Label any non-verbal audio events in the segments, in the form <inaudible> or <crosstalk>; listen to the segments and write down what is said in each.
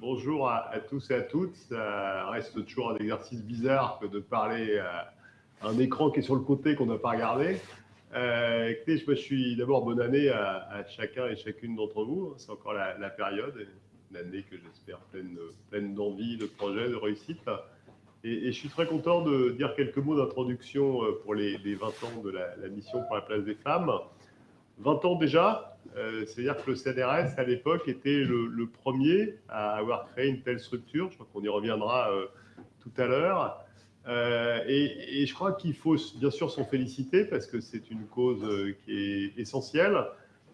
bonjour à, tous et à toutes. Ça reste toujours un exercice bizarre que de parler à un écran qui est sur le côté qu'on n'a pas regardé. Euh, écoutez, je, suis d'abord bonne année à, chacun et chacune d'entre vous. C'est encore la, période, une année que j'espère pleine, pleine d'envie, de projets, de réussite. Et, je suis très content de dire quelques mots d'introduction euh, pour les, 20 ans de la, mission pour la place des femmes. 20 ans déjà, euh, c'est-à-dire que le CNRS, à l'époque, était le, premier à avoir créé une telle structure. Je crois qu'on y reviendra euh, tout à l'heure. Euh, et, je crois qu'il faut bien sûr s'en féliciter parce que c'est une cause qui est essentielle.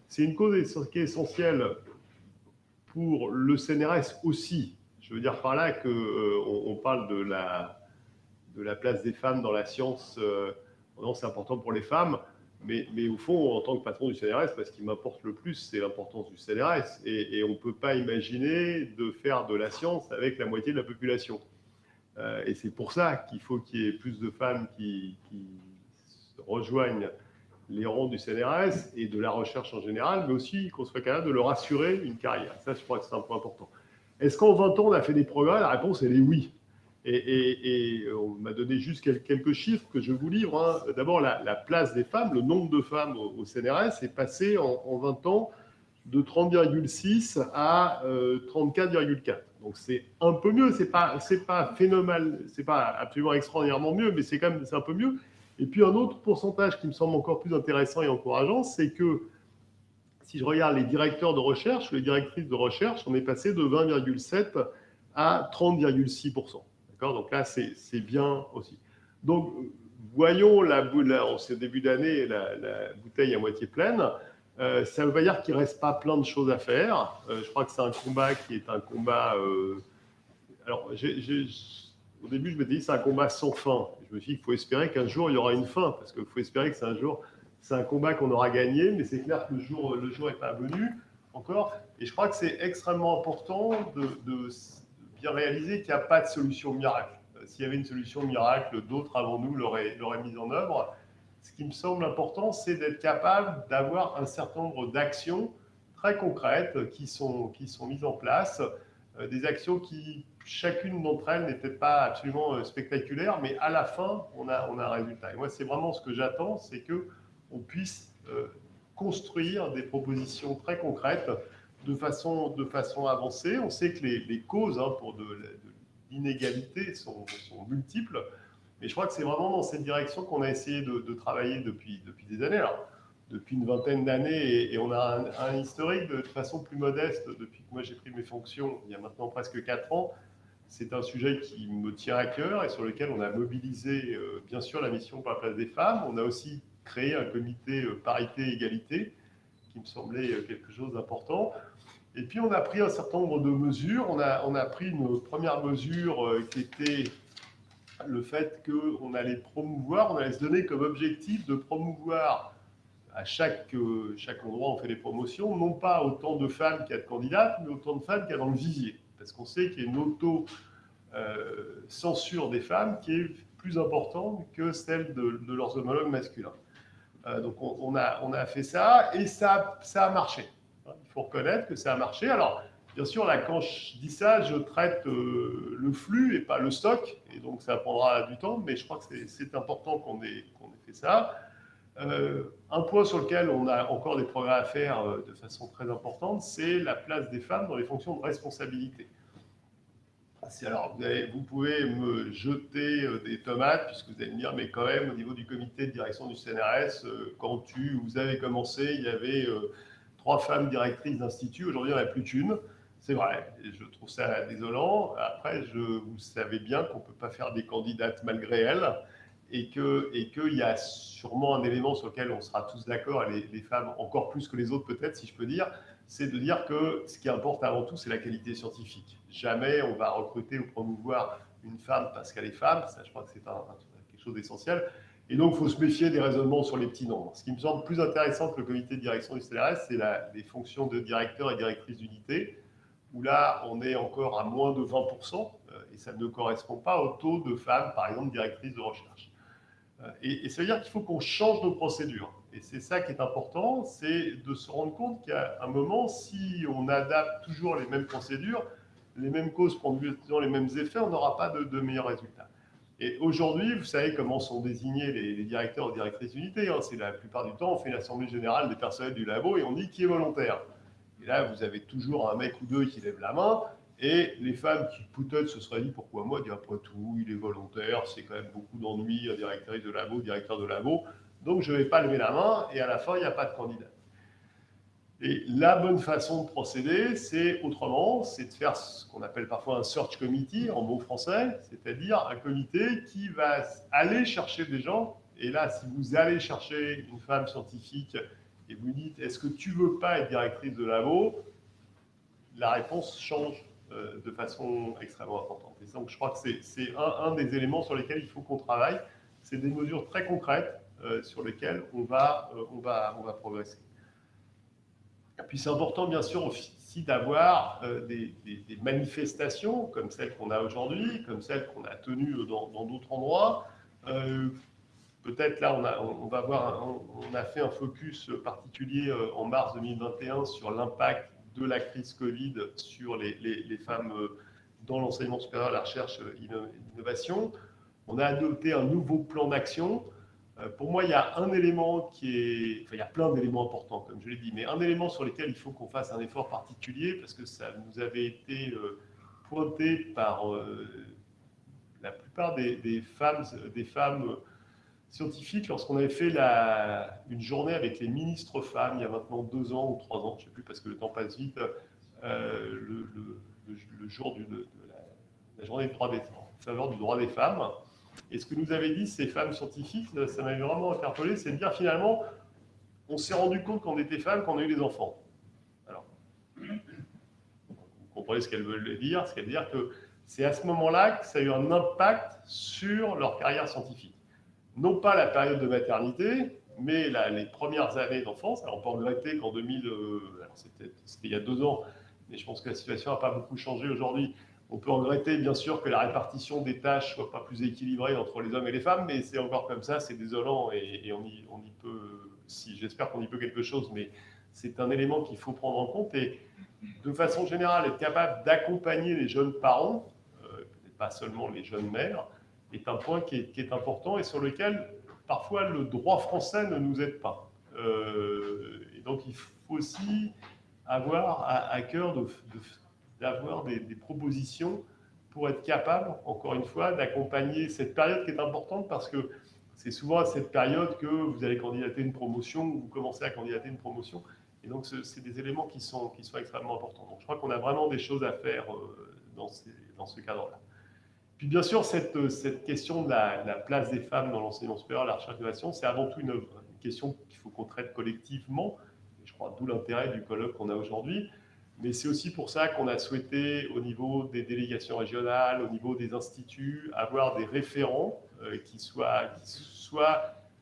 C'est une cause qui est essentielle pour le CNRS aussi. Je veux dire par là qu'on on parle de la, de la place des femmes dans la science. c'est important pour les femmes. Mais, au fond, en tant que patron du CNRS, ce qui m'importe le plus, c'est l'importance du CNRS. Et, on ne peut pas imaginer de faire de la science avec la moitié de la population. Euh, et c'est pour ça qu'il faut qu'il y ait plus de femmes qui, rejoignent les rangs du CNRS et de la recherche en général, mais aussi qu'on soit capable de leur assurer une carrière. Ça, je crois que c'est un point important. Est-ce qu'en 20 ans, on a fait des progrès? La réponse, elle est oui. Et, on m'a donné juste quelques chiffres que je vous livre. Hein. D'abord, la, place des femmes, le nombre de femmes au, CNRS est passé en, 20 ans de 30,6 à 34,4. Euh, Donc c'est un peu mieux, c'est pas pas phénoménal, c'est pas absolument extraordinairement mieux, mais c'est quand même un peu mieux. Et puis un autre pourcentage qui me semble encore plus intéressant et encourageant, c'est que si je regarde les directeurs de recherche, les directrices de recherche, on est passé de 20,7 à 30,6 donc là, c'est bien aussi. Donc, voyons la, la, en ce début d'année la, bouteille à moitié pleine. Euh, ça veut dire qu'il ne reste pas plein de choses à faire. Euh, je crois que c'est un combat qui est un combat... Euh, alors, au début, je me dit c'est un combat sans fin. Je me suis dit qu'il faut espérer qu'un jour, il y aura une fin, parce qu'il faut espérer que c'est un jour, c'est un combat qu'on aura gagné, mais c'est clair que le jour le jour n'est pas venu encore. Et je crois que c'est extrêmement important de bien réaliser qu'il n'y a pas de solution miracle. Euh, s'il y avait une solution miracle, d'autres avant nous l'auraient mise en œuvre. Ce qui me semble important, c'est d'être capable d'avoir un certain nombre d'actions très concrètes qui sont, mises en place, euh, des actions qui, chacune d'entre elles, peut-être pas absolument euh, spectaculaire, mais à la fin, on a, on a un résultat. Et moi, c'est vraiment ce que j'attends, c'est qu'on puisse construire des propositions très concrètes de façon, de façon avancée. On sait que les, causes hein, pour de, l'inégalité sont, multiples, mais je crois que c'est vraiment dans cette direction qu'on a essayé de, travailler depuis, depuis des années. Alors, depuis une vingtaine d'années, et, on a un, historique de, façon plus modeste depuis que moi j'ai pris mes fonctions il y a maintenant presque quatre ans. C'est un sujet qui me tient à cœur et sur lequel on a mobilisé euh, bien sûr la mission pour la place des femmes. On a aussi créé un comité euh, parité-égalité me semblait euh, quelque chose d'important. Et puis, on a pris un certain nombre de mesures. On a, on a pris une première mesure euh, qui était le fait qu'on allait promouvoir, on allait se donner comme objectif de promouvoir à chaque, euh, chaque endroit on fait des promotions, non pas autant de femmes qu'il y a de candidates, mais autant de femmes qu'il y a dans le visier. Parce qu'on sait qu'il y a une auto-censure des femmes qui est plus importante que celle de, leurs homologues masculins. Donc on, a, on a fait ça et ça, ça a marché. Il faut reconnaître que ça a marché. Alors, bien sûr, là, quand je dis ça, je traite euh, le flux et pas le stock, et donc ça prendra du temps, mais je crois que c'est important qu'on ait, ait, fait ça. Euh, un point sur lequel on a encore des progrès à faire euh, de façon très importante, c'est la place des femmes dans les fonctions de responsabilité. Alors, vous, pouvez me jeter des tomates, puisque vous allez me dire, mais quand même, au niveau du comité de direction du CNRS, quand tu, vous avez commencé, il y avait trois femmes directrices d'institut. Aujourd'hui, il n'y en a plus qu'une. C'est vrai, je trouve ça désolant. Après, vous savez bien qu'on ne peut pas faire des candidates malgré elles et qu'il y a sûrement un élément sur lequel on sera tous d'accord, les, femmes encore plus que les autres peut-être, si je peux dire, c'est de dire que ce qui importe avant tout, c'est la qualité scientifique. Jamais on va recruter ou promouvoir une femme parce qu'elle est femme, ça je crois que c'est quelque chose d'essentiel. Et donc, il faut se méfier des raisonnements sur les petits nombres. Ce qui me semble plus intéressant que le comité de direction du CNRS, c'est les fonctions de directeur et directrice d'unité, où là, on est encore à moins de 20%, euh, et ça ne correspond pas au taux de femmes, par exemple, directrices de recherche. Euh, et, ça veut dire qu'il faut qu'on change nos procédures. Et c'est ça qui est important, c'est de se rendre compte qu'à un moment, si on adapte toujours les mêmes procédures, les mêmes causes produisant les mêmes effets, on n'aura pas de, meilleurs résultats. Et aujourd'hui, vous savez comment sont désignés les, directeurs ou directrices d'unité. Hein. C'est la plupart du temps, on fait l'assemblée générale des personnels du labo et on dit qui est volontaire. Et là, vous avez toujours un mec ou deux qui lève la main. Et les femmes qui peut-être se seraient dit pourquoi moi, dit après tout, il est volontaire, c'est quand même beaucoup d'ennuis, directrice de labo, directeur de labo, donc je ne vais pas lever la main et à la fin, il n'y a pas de candidat. Et la bonne façon de procéder, c'est autrement, c'est de faire ce qu'on appelle parfois un search committee en mots français, c'est-à-dire un comité qui va aller chercher des gens. Et là, si vous allez chercher une femme scientifique et vous dites est-ce que tu veux pas être directrice de labo, la réponse change euh, de façon extrêmement importante. Et donc, je crois que c'est un, des éléments sur lesquels il faut qu'on travaille. C'est des mesures très concrètes sur lesquelles on va, euh, on va, on va progresser. Et puis, c'est important, bien sûr, aussi d'avoir des, manifestations comme celles qu'on a aujourd'hui, comme celles qu'on a tenues dans d'autres endroits. Peut-être là, on a, on va voir, on a fait un focus particulier en mars 2021 sur l'impact de la crise Covid sur les, femmes euh, dans l'enseignement supérieur, la recherche, et euh, l'innovation. On a adopté un nouveau plan d'action. Euh, pour moi, il y a un élément qui est... Il y a plein d'éléments importants, comme je l'ai dit, mais un élément sur lequel il faut qu'on fasse un effort particulier, parce que ça nous avait été pointé par la plupart des, femmes, des femmes scientifique lorsqu'on avait fait la, une journée avec les ministres femmes il y a maintenant deux ans ou trois ans, je ne sais plus parce que le temps passe vite, euh, le, jour de, la, journée faveur du droit des femmes. Et ce que nous avaient dit ces femmes scientifiques, ça m'avait vraiment interpellé, c'est de dire finalement, on s'est rendu compte qu'on était femmes quand on a eu des enfants. Alors, vous comprenez ce qu'elles veulent dire Ce qu'elles veulent dire que c'est à ce moment-là que ça a eu un impact sur leur carrière scientifique non pas la période de maternité, mais les premières années d'enfance. Alors, on peut regretter qu'en 2000, euh, c'était il y a deux ans, mais je pense que la situation n'a pas beaucoup changé aujourd'hui. On peut regretter, bien sûr, que la répartition des tâches soit pas plus équilibrée entre les hommes et les femmes, mais c'est encore comme ça, c'est désolant et, on, y, peut, si j'espère qu'on y peut quelque chose, mais c'est un élément qu'il faut prendre en compte et de façon générale, être capable d'accompagner les jeunes parents, euh, pas seulement les jeunes mères, est un point qui est, important et sur lequel parfois le droit français ne nous aide pas. Euh, et donc il faut aussi avoir à, cœur d'avoir des, propositions pour être capable, encore une fois, d'accompagner cette période qui est importante parce que c'est souvent à cette période que vous allez candidater une promotion ou vous commencez à candidater une promotion. Et donc, c'est des éléments qui sont, qui sont extrêmement importants. Donc, je crois qu'on a vraiment des choses à faire euh, dans, dans ce cadre-là. Puis bien sûr, cette, cette question de la, place des femmes dans l'enseignement supérieur, la recherche d'innovation, c'est avant tout une, question qu'il faut qu'on traite collectivement. Et je crois d'où l'intérêt du colloque qu'on a aujourd'hui. Mais c'est aussi pour ça qu'on a souhaité, au niveau des délégations régionales, au niveau des instituts, avoir des référents euh, qui, soient,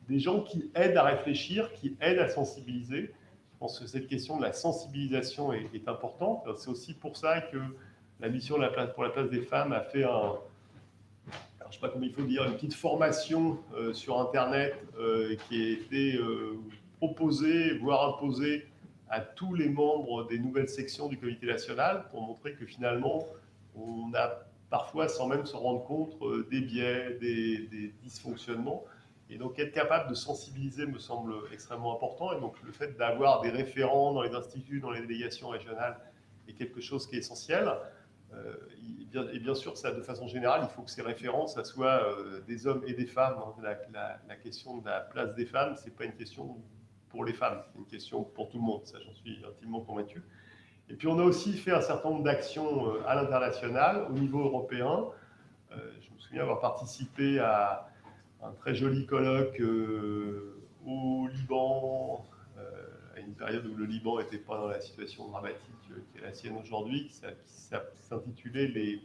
des gens qui aident à réfléchir, qui aident à sensibiliser. Je pense que cette question de la sensibilisation est, importante. C'est aussi pour ça que la mission pour la place des femmes a fait un, je sais pas comment il faut dire, une petite formation euh, sur Internet euh, qui a été proposée, voire imposée à tous les membres des nouvelles sections du comité national pour montrer que finalement, on a parfois, sans même se rendre compte, des biais, des, dysfonctionnements. Et donc, être capable de sensibiliser me semble extrêmement important. Et donc, le fait d'avoir des référents dans les instituts, dans les délégations régionales est quelque chose qui est essentiel. Euh, et bien sûr, ça, de façon générale, il faut que ces références, ça soit euh, des hommes et des femmes. Hein. La, question de la place des femmes, ce n'est pas une question pour les femmes, c'est une question pour tout le monde. Ça, j'en suis intimement convaincu. Et puis, on a aussi fait un certain nombre d'actions euh, à l'international, au niveau européen. je me souviens avoir participé à un très joli colloque au Liban, à une période où le Liban n'était pas dans la situation dramatique qui est la sienne aujourd'hui, qui s'intitulait les,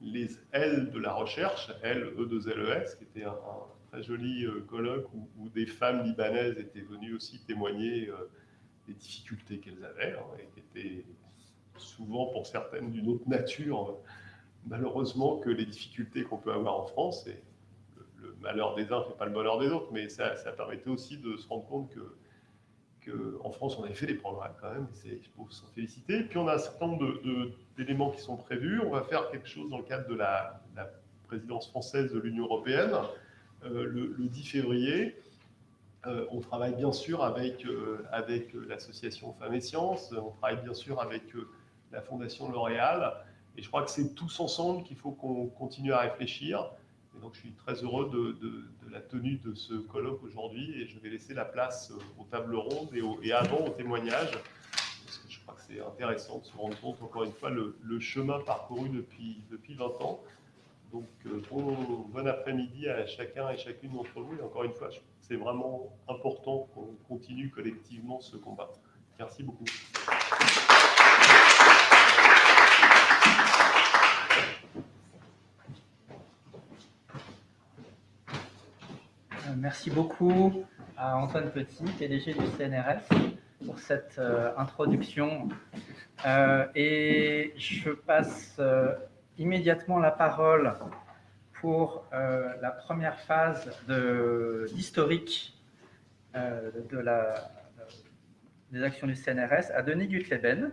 les L de la recherche, L, E, 2 LES, qui était un, très joli euh, colloque où, des femmes libanaises étaient venues aussi témoigner euh, des difficultés qu'elles avaient, hein, et qui étaient souvent pour certaines d'une autre nature, malheureusement, que les difficultés qu'on peut avoir en France. Et le, malheur des uns ne fait pas le bonheur des autres, mais ça, ça permettait aussi de se rendre compte que qu'en France, on avait fait des progrès quand même, il faut s'en féliciter. Puis on a un certain nombre d'éléments qui sont prévus. On va faire quelque chose dans le cadre de la, présidence française de l'Union européenne euh, le, 10 février. Euh, on travaille bien sûr avec, euh, avec l'association Femmes et Sciences, on travaille bien sûr avec la Fondation L'Oréal, et je crois que c'est tous ensemble qu'il faut qu'on continue à réfléchir. Et donc je suis très heureux de, la tenue de ce colloque aujourd'hui, et je vais laisser la place aux tables rondes et, et avant aux témoignages, parce que je crois que c'est intéressant de se rendre compte, encore une fois, le, le chemin parcouru depuis, depuis 20 ans. Donc, euh, bon, après-midi à chacun et chacune d'entre vous. Et encore une fois, c'est vraiment important qu'on continue collectivement ce combat. Merci beaucoup. Euh, merci beaucoup à Antoine Petit, PDG du CNRS, pour cette euh, introduction. et je passe immédiatement la parole pour euh, la première phase d'historique euh, des actions du CNRS à Denis Gutleben,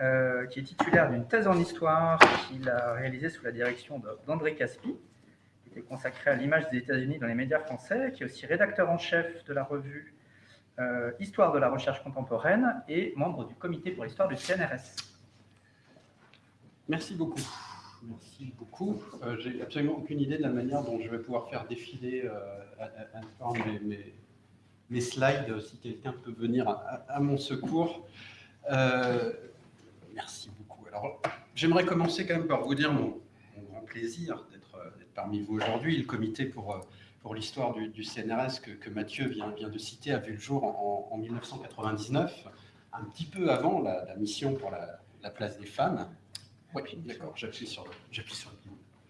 euh, qui est titulaire d'une thèse en histoire qu'il a réalisée sous la direction d'André Caspi, qui est consacrée à l'image des États-Unis dans les médias français, qui est aussi rédacteur en chef de la revue Histoire de la recherche contemporaine et membre du comité pour l'histoire du CNRS. Merci beaucoup. Merci beaucoup. Euh, J'ai absolument aucune idée de la manière dont je vais pouvoir faire défiler euh, mes, slides, si quelqu'un peut venir à, mon secours. Euh, merci beaucoup. Alors, j'aimerais commencer quand même par vous dire mon, grand plaisir d'être parmi vous aujourd'hui. Le comité pour, l'histoire du, CNRS que, Mathieu vient de citer a vu le jour en, 1999, un petit peu avant la, mission pour la place des femmes, oui, d'accord, j'appuie sur, sur le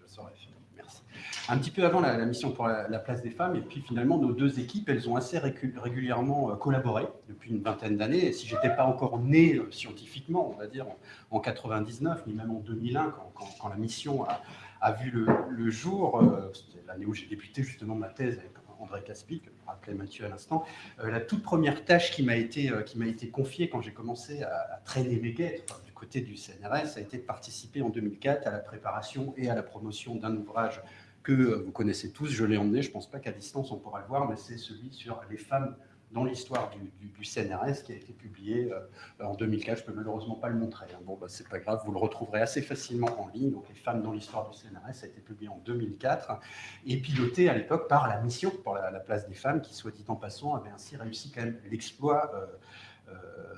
je saurais merci. Un petit peu avant la, mission pour la, place des femmes, et puis finalement, nos deux équipes, elles ont assez régulièrement euh, collaboré depuis une vingtaine d'années. Et si je n'étais pas encore né euh, scientifiquement, on va dire, en, 99, ni même en 2001, quand, la mission a, vu le, jour, euh, c'était l'année où j'ai débuté justement ma thèse avec André Caspi, que rappelait Mathieu à l'instant, la toute première tâche qui m'a été, qui été confiée quand j'ai commencé à, traîner mes guettes, côté du CNRS a été de participer en 2004 à la préparation et à la promotion d'un ouvrage que vous connaissez tous. Je l'ai emmené, je ne pense pas qu'à distance on pourra le voir, mais c'est celui sur les femmes dans l'histoire du, CNRS qui a été publié euh, en 2004. Je ne peux malheureusement pas le montrer. Hein. Bon, bah, c'est pas grave, vous le retrouverez assez facilement en ligne. Donc, les femmes dans l'histoire du CNRS a été publié en 2004 et piloté à l'époque par la mission pour la, place des femmes qui, soit dit en passant, avait ainsi réussi quand même l'exploit euh, euh,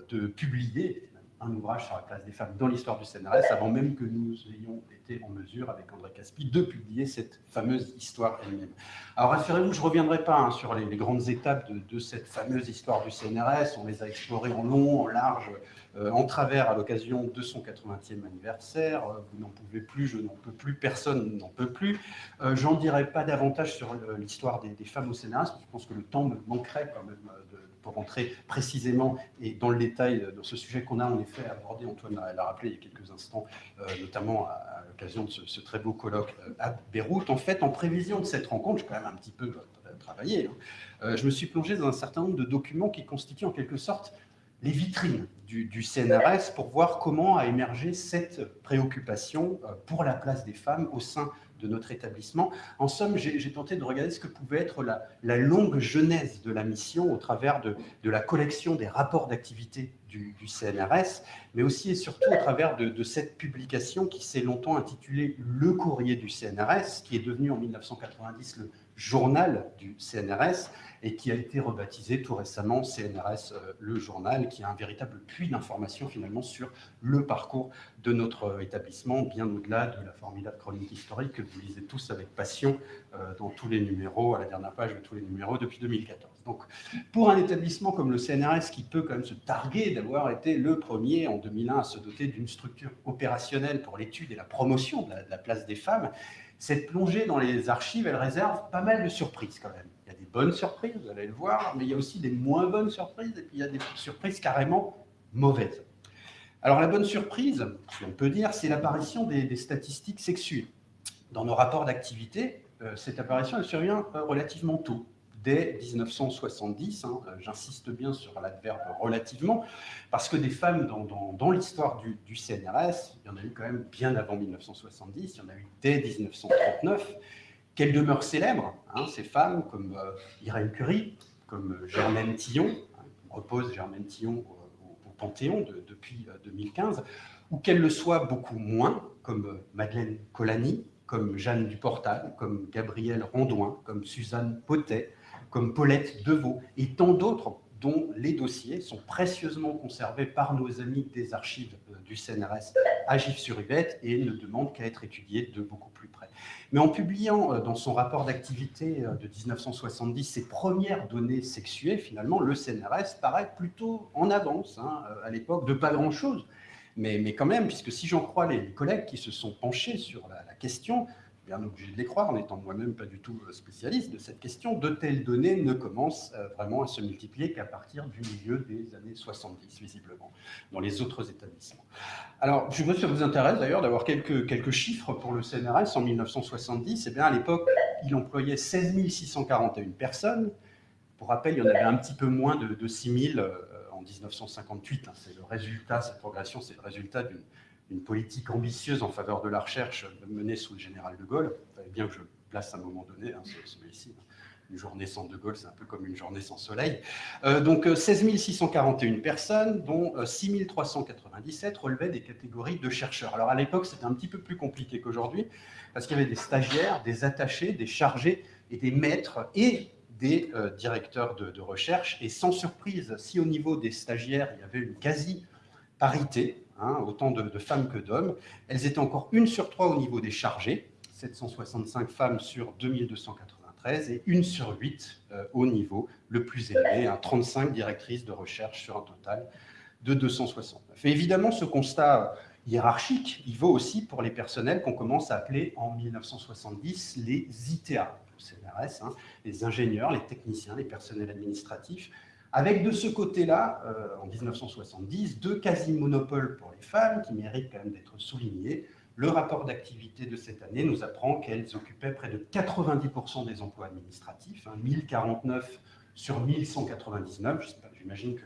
de publier un ouvrage sur la place des femmes dans l'histoire du CNRS, avant même que nous ayons été en mesure, avec André Caspi, de publier cette fameuse histoire elle-même. Alors, rassurez-vous, je ne reviendrai pas hein, sur les, grandes étapes de, cette fameuse histoire du CNRS. On les a explorées en long, en large, euh, en travers à l'occasion de son 80e anniversaire. Euh, vous n'en pouvez plus, je n'en peux plus, personne n'en peut plus. Euh, J'en dirai pas davantage sur l'histoire des, des, femmes au CNRS, parce que je pense que le temps me manquerait quand même de pour rentrer précisément et dans le détail dans ce sujet qu'on a en effet abordé, Antoine l'a rappelé il y a quelques instants, euh, notamment à, l'occasion de ce, très beau colloque euh, à Beyrouth. En fait, en prévision de cette rencontre, je quand même un petit peu euh, travaillé, hein, je me suis plongé dans un certain nombre de documents qui constituent en quelque sorte les vitrines du, du, CNRS pour voir comment a émergé cette préoccupation pour la place des femmes au sein de notre établissement. En somme, j'ai tenté de regarder ce que pouvait être la, longue genèse de la mission au travers de, la collection des rapports d'activité du, CNRS, mais aussi et surtout au travers de, cette publication qui s'est longtemps intitulée « Le courrier du CNRS », qui est devenu en 1990 le journal du CNRS et qui a été rebaptisé tout récemment CNRS euh, Le Journal, qui a un véritable puits d'informations finalement sur le parcours de notre établissement, bien au-delà de la formidable chronique historique que vous lisez tous avec passion euh, dans tous les numéros, à la dernière page de tous les numéros depuis 2014. Donc, pour un établissement comme le CNRS, qui peut quand même se targuer d'avoir été le premier en 2001 à se doter d'une structure opérationnelle pour l'étude et la promotion de la place des femmes, cette plongée dans les archives, elle réserve pas mal de surprises quand même. Il y a des bonnes surprises, vous allez le voir, mais il y a aussi des moins bonnes surprises, et puis il y a des surprises carrément mauvaises. Alors la bonne surprise, si on peut dire, c'est l'apparition des, statistiques sexuelles. Dans nos rapports d'activité, euh, cette apparition elle survient euh, relativement tôt, dès 1970. Hein. J'insiste bien sur l'adverbe relativement, parce que des femmes dans, l'histoire du, CNRS, il y en a eu quand même bien avant 1970, il y en a eu dès 1939, qu'elles demeurent célèbres, hein, ces femmes comme euh, Irène Curie, comme Germaine Tillon, hein, repose Germaine Tillon au, Panthéon depuis 2015, euh, ou qu'elles le soient beaucoup moins, comme euh, Madeleine Colani, comme Jeanne Duportal, comme Gabrielle Rondouin, comme Suzanne Potet, comme Paulette Deveau, et tant d'autres dont les dossiers sont précieusement conservés par nos amis des archives euh, du CNRS à Gif-sur-Yvette et ne demandent qu'à être étudiés de beaucoup plus près. Mais en publiant euh, dans son rapport d'activité de 1970 ses premières données sexuées, finalement, le CNRS paraît plutôt en avance, hein, à l'époque, de pas grand-chose mais, quand même, puisque si j'en crois les collègues qui se sont penchés sur la, question, bien obligé de les croire, en étant moi-même pas du tout euh, spécialiste de cette question, de telles données ne commencent euh, vraiment à se multiplier qu'à partir du milieu des années 70, visiblement, dans les autres établissements. Alors, je pas si ça vous intéresse d'ailleurs d'avoir quelques, chiffres pour le CNRS en 1970. Eh bien, à l'époque, il employait 16 641 personnes. Pour rappel, il y en avait un petit peu moins de, de 6 000 en 1958. Hein, c'est le résultat, cette progression, c'est le résultat d'une politique ambitieuse en faveur de la recherche menée sous le général de Gaulle. Vous savez bien que je place à un moment donné, hein, celui-ci. Une journée sans De Gaulle, c'est un peu comme une journée sans soleil. Euh, donc 16 euh, 641 personnes, dont 6 euh, 397 relevaient des catégories de chercheurs. Alors à l'époque, c'était un petit peu plus compliqué qu'aujourd'hui, parce qu'il y avait des stagiaires, des attachés, des chargés et des maîtres, et des directeurs de, recherche. Et sans surprise, si au niveau des stagiaires, il y avait une quasi-parité, hein, autant de, femmes que d'hommes, elles étaient encore une sur trois au niveau des chargés, 765 femmes sur 2293, et une sur huit euh, au niveau le plus élevé, 35 directrices de recherche sur un total de 269. Et évidemment, ce constat hiérarchique, il vaut aussi pour les personnels qu'on commence à appeler en 1970 les ITA, CNRS, hein, les ingénieurs, les techniciens, les personnels administratifs, avec de ce côté-là, euh, en 1970, deux quasi-monopoles pour les femmes qui méritent quand même d'être soulignés. Le rapport d'activité de cette année nous apprend qu'elles occupaient près de 90% des emplois administratifs, 1049 hein, sur 1199. J'imagine que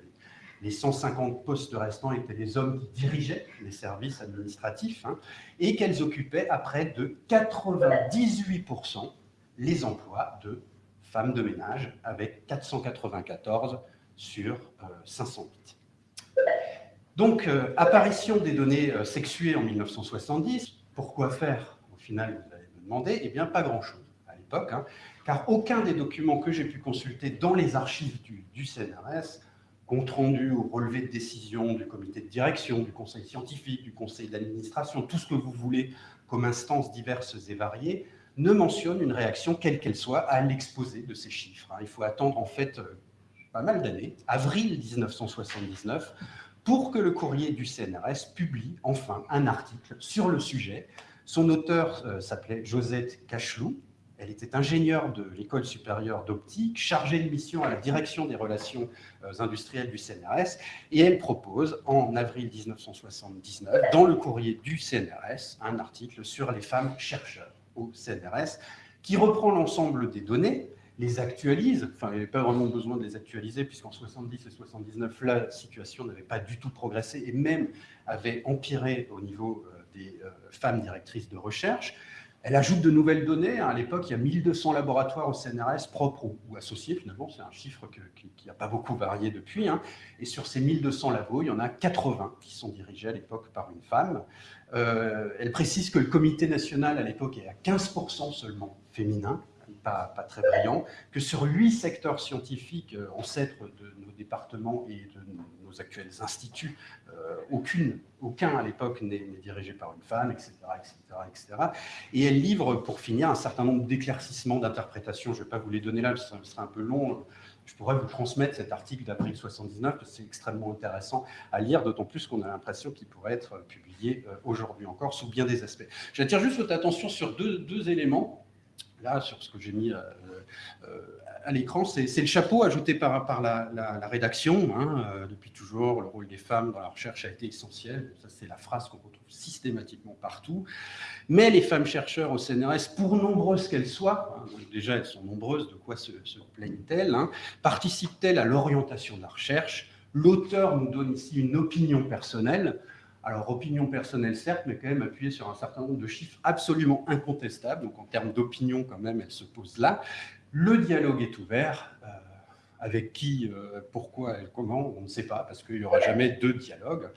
les 150 postes restants étaient des hommes qui dirigeaient les services administratifs, hein, et qu'elles occupaient à près de 98% les emplois de femmes de ménage, avec 494 sur 508. Euh, Donc, euh, apparition des données euh, sexuées en 1970, pourquoi faire? Au final, vous allez me demander, eh bien, pas grand-chose à l'époque, hein, car aucun des documents que j'ai pu consulter dans les archives du, du CNRS, compte rendu ou relevé de décision du comité de direction, du conseil scientifique, du conseil d'administration, tout ce que vous voulez comme instances diverses et variées, ne mentionne une réaction, quelle qu'elle soit, à l'exposé de ces chiffres. Hein. Il faut attendre en fait pas mal d'années, avril 1979, pour que le courrier du CNRS publie enfin un article sur le sujet. Son auteur euh, s'appelait Josette Cachelou. Elle était ingénieure de l'École supérieure d'optique, chargée de mission à la direction des relations euh, industrielles du CNRS, et elle propose, en avril 1979, dans le courrier du CNRS, un article sur les femmes chercheurs au CNRS, qui reprend l'ensemble des données, les actualise, enfin il n'y avait pas vraiment besoin de les actualiser puisqu'en 70 et 79 la situation n'avait pas du tout progressé et même avait empiré au niveau euh, des euh, femmes directrices de recherche. Elle ajoute de nouvelles données. À l'époque, il y a 1200 laboratoires au CNRS propres ou, associés, finalement. C'est un chiffre qui n'a pas beaucoup varié depuis. Hein. Et sur ces 1200 labos, il y en a 80 qui sont dirigés à l'époque par une femme. Euh, elle précise que le comité national, à l'époque, est à 15% seulement féminin, pas, très brillant, que sur huit secteurs scientifiques euh, ancêtres de nos départements et de nos actuels instituts, euh, aucune, aucun à l'époque n'est dirigé par une femme, etc., etc., etc. Et elle livre, pour finir, un certain nombre d'éclaircissements, d'interprétations. Je ne vais pas vous les donner là, ce serait un peu long je pourrais vous transmettre cet article d'avril 79, parce que c'est extrêmement intéressant à lire, d'autant plus qu'on a l'impression qu'il pourrait être publié euh, aujourd'hui encore sous bien des aspects. J'attire juste votre attention sur deux, éléments. Là, sur ce que j'ai mis à l'écran, c'est le chapeau ajouté par, la, rédaction. Hein, depuis toujours, le rôle des femmes dans la recherche a été essentiel. Ça, c'est la phrase qu'on retrouve systématiquement partout. Mais les femmes chercheurs au CNRS, pour nombreuses qu'elles soient, hein, déjà elles sont nombreuses, de quoi se, plaignent-elles hein, Participent-elles à l'orientation de la recherche? L'auteur nous donne ici une opinion personnelle. Alors, opinion personnelle, certes, mais quand même appuyée sur un certain nombre de chiffres absolument incontestables. Donc, en termes d'opinion, quand même, elle se pose là. Le dialogue est ouvert. Euh, avec qui, euh, pourquoi et comment, on ne sait pas, parce qu'il n'y aura jamais deux dialogues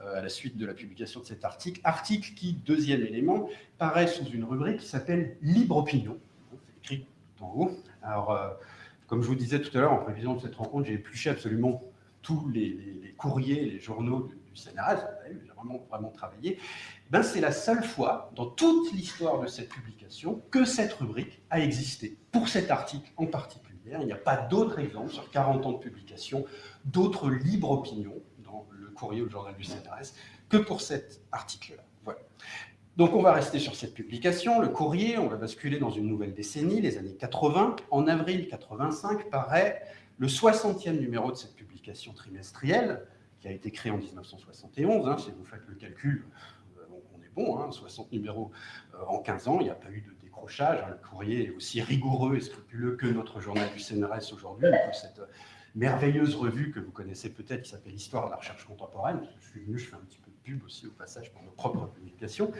euh, à la suite de la publication de cet article. Article qui, deuxième élément, paraît sous une rubrique qui s'appelle Libre Opinion. C'est écrit en haut. Alors, comme je vous disais tout à l'heure, en prévision de cette rencontre, j'ai épluché absolument tous les, courriers, les journaux CNRS, j'ai vraiment, vraiment travaillé, ben c'est la seule fois dans toute l'histoire de cette publication que cette rubrique a existé, pour cet article en particulier. Il n'y a pas d'autres exemples sur 40 ans de publication, d'autres libres opinions dans le courrier ou le journal du CNRS que pour cet article-là. Voilà. Donc on va rester sur cette publication, le courrier, on va basculer dans une nouvelle décennie, les années 80. En avril 85 paraît le 60e numéro de cette publication trimestrielle, qui a été créée en 1971, hein, si vous faites le calcul, euh, on est bon, 60 hein, numéros euh, en 15 ans, il n'y a pas eu de décrochage, hein, le courrier est aussi rigoureux et scrupuleux que notre journal du CNRS aujourd'hui, cette merveilleuse revue que vous connaissez peut-être, qui s'appelle Histoire de la recherche contemporaine, je suis venu, je fais un petit peu de pub aussi au passage pour nos propres publications,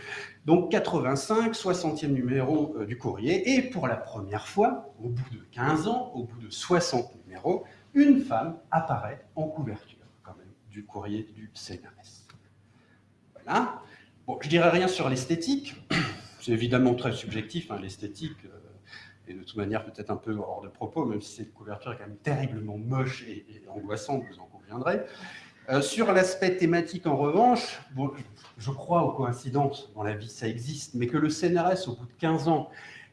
donc 85, 60e numéro euh, du courrier, et pour la première fois, au bout de 15 ans, au bout de 60 numéros, une femme apparaît en couverture, du courrier du CNRS. Voilà. Bon, je dirais rien sur l'esthétique, c'est évidemment très subjectif, hein, l'esthétique, euh, et de toute manière peut-être un peu hors de propos, même si cette couverture est quand même terriblement moche et, angoissante, vous en conviendrez. Euh, sur l'aspect thématique, en revanche, bon, je crois aux coïncidences, dans la vie ça existe, mais que le CNRS, au bout de 15 ans,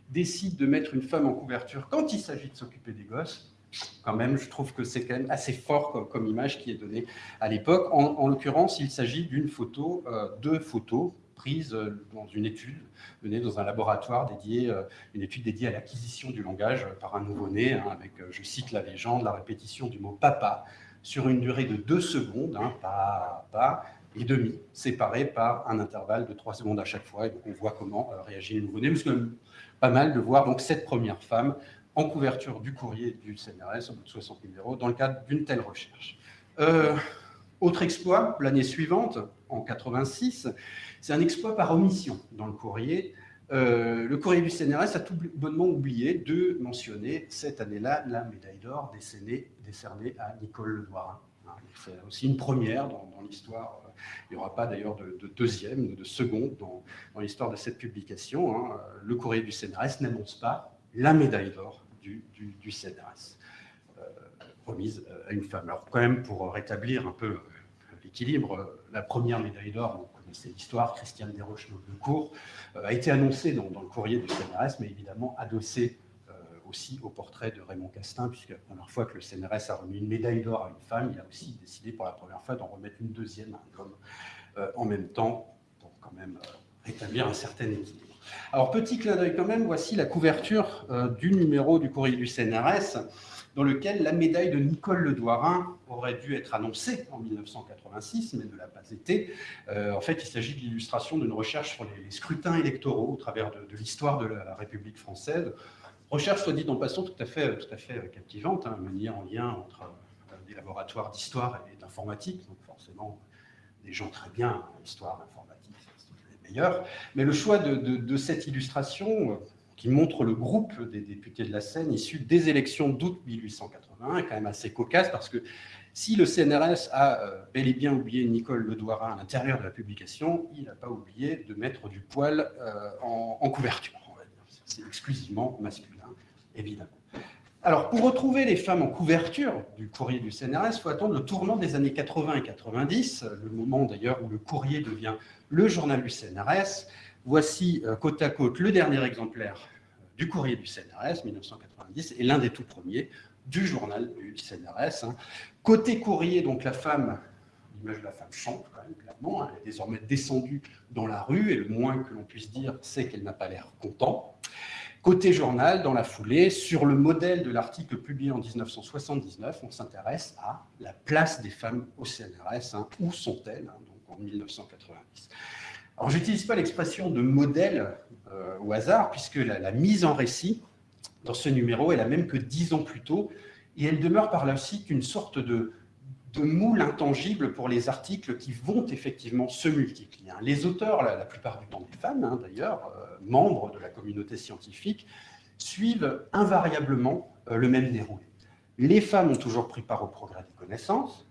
décide de mettre une femme en couverture quand il s'agit de s'occuper des gosses, quand même, je trouve que c'est quand même assez fort comme, image qui est donnée à l'époque. En, l'occurrence, il s'agit d'une photo, euh, deux photos prises euh, dans une étude menée dans un laboratoire dédié, euh, une étude dédiée à l'acquisition du langage par un nouveau-né, hein, avec, je cite la légende, la répétition du mot papa sur une durée de deux secondes, hein, papa et demi, séparés par un intervalle de trois secondes à chaque fois. Et donc on voit comment réagit le nouveau-né. C'est quand même pas mal de voir donc cette première femme en couverture du courrier du CNRS, au bout de 60 numéros, dans le cadre d'une telle recherche. Euh, autre exploit, l'année suivante, en 86, c'est un exploit par omission dans le courrier. Euh, le courrier du CNRS a tout bonnement oublié de mentionner cette année-là la médaille d'or décernée, à Nicole Ledoirin. C'est aussi une première dans, l'histoire. Il n'y aura pas d'ailleurs de, deuxième, de seconde dans, l'histoire de cette publication. Hein. Le courrier du CNRS n'annonce pas la médaille d'or du, du, CNRS, euh, remise euh, à une femme. Alors quand même, pour rétablir un peu euh, l'équilibre, la première médaille d'or, vous connaissez l'histoire, Christiane desroches cours a été annoncée dans, le courrier du CNRS, mais évidemment adossée aussi au portrait de Raymond Castin, puisque la première fois que le CNRS a remis une médaille d'or à une femme, il a aussi décidé pour la première fois d'en remettre une deuxième à un homme en même temps, pour quand même rétablir un certain équilibre. Alors, petit clin d'œil quand même, voici la couverture euh, du numéro du courrier du CNRS, dans lequel la médaille de Nicole Le aurait dû être annoncée en 1986, mais ne l'a pas été. Euh, en fait, il s'agit de l'illustration d'une recherche sur les, scrutins électoraux au travers de, l'histoire de la République française. Recherche, soit dit en passant, tout à fait, tout à fait captivante, hein, menée en lien entre euh, des laboratoires d'histoire et d'informatique, donc forcément des gens très bien en histoire, mais le choix de, cette illustration, euh, qui montre le groupe des députés de la Seine issus des élections d'août 1881, est quand même assez cocasse, parce que si le CNRS a euh, bel et bien oublié Nicole Ledoirin à l'intérieur de la publication, il n'a pas oublié de mettre du poil euh, en, couverture. C'est exclusivement masculin, évidemment. Alors, pour retrouver les femmes en couverture du courrier du CNRS, il faut attendre le tournant des années 80 et 90, le moment d'ailleurs où le courrier devient le journal du CNRS. Voici euh, côte à côte le dernier exemplaire euh, du courrier du CNRS, 1990, et l'un des tout premiers du journal du CNRS. Hein. Côté courrier, donc la femme, l'image de la femme chante quand même, clairement, hein. elle est désormais descendue dans la rue, et le moins que l'on puisse dire, c'est qu'elle n'a pas l'air content. Côté journal, dans la foulée, sur le modèle de l'article publié en 1979, on s'intéresse à la place des femmes au CNRS. Hein. Où sont-elles 1990 Alors, je n'utilise pas l'expression de modèle euh, au hasard, puisque la, mise en récit dans ce numéro est la même que dix ans plus tôt, et elle demeure par la suite une sorte de, de moule intangible pour les articles qui vont effectivement se multiplier. Hein. Les auteurs, la, plupart du temps des femmes d'ailleurs, euh, membres de la communauté scientifique, suivent invariablement euh, le même déroulé. Les femmes ont toujours pris part au progrès des connaissances,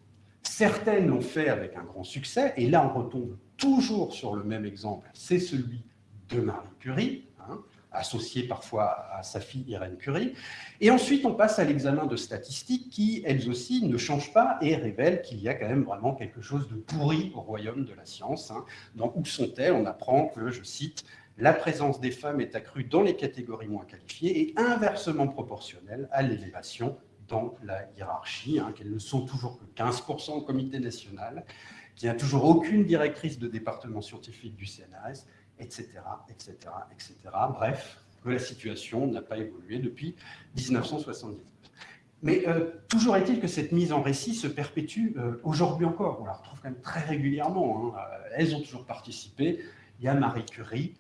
certaines l'ont fait avec un grand succès, et là on retombe toujours sur le même exemple, c'est celui de Marie Curie, hein, associée parfois à sa fille Irène Curie. Et ensuite, on passe à l'examen de statistiques qui, elles aussi, ne changent pas et révèlent qu'il y a quand même vraiment quelque chose de pourri au royaume de la science. Hein. Dans Où sont-elles? On apprend que, je cite, la présence des femmes est accrue dans les catégories moins qualifiées et inversement proportionnelle à l'élévation dans la hiérarchie, hein, qu'elles ne sont toujours que 15% au comité national, qu'il n'y a toujours aucune directrice de département scientifique du CNRS, etc., etc., etc. Bref, que la situation n'a pas évolué depuis 1979. Mais euh, toujours est-il que cette mise en récit se perpétue euh, aujourd'hui encore. On la retrouve quand même très régulièrement. Hein. Elles ont toujours participé. Il y a Marie Curie,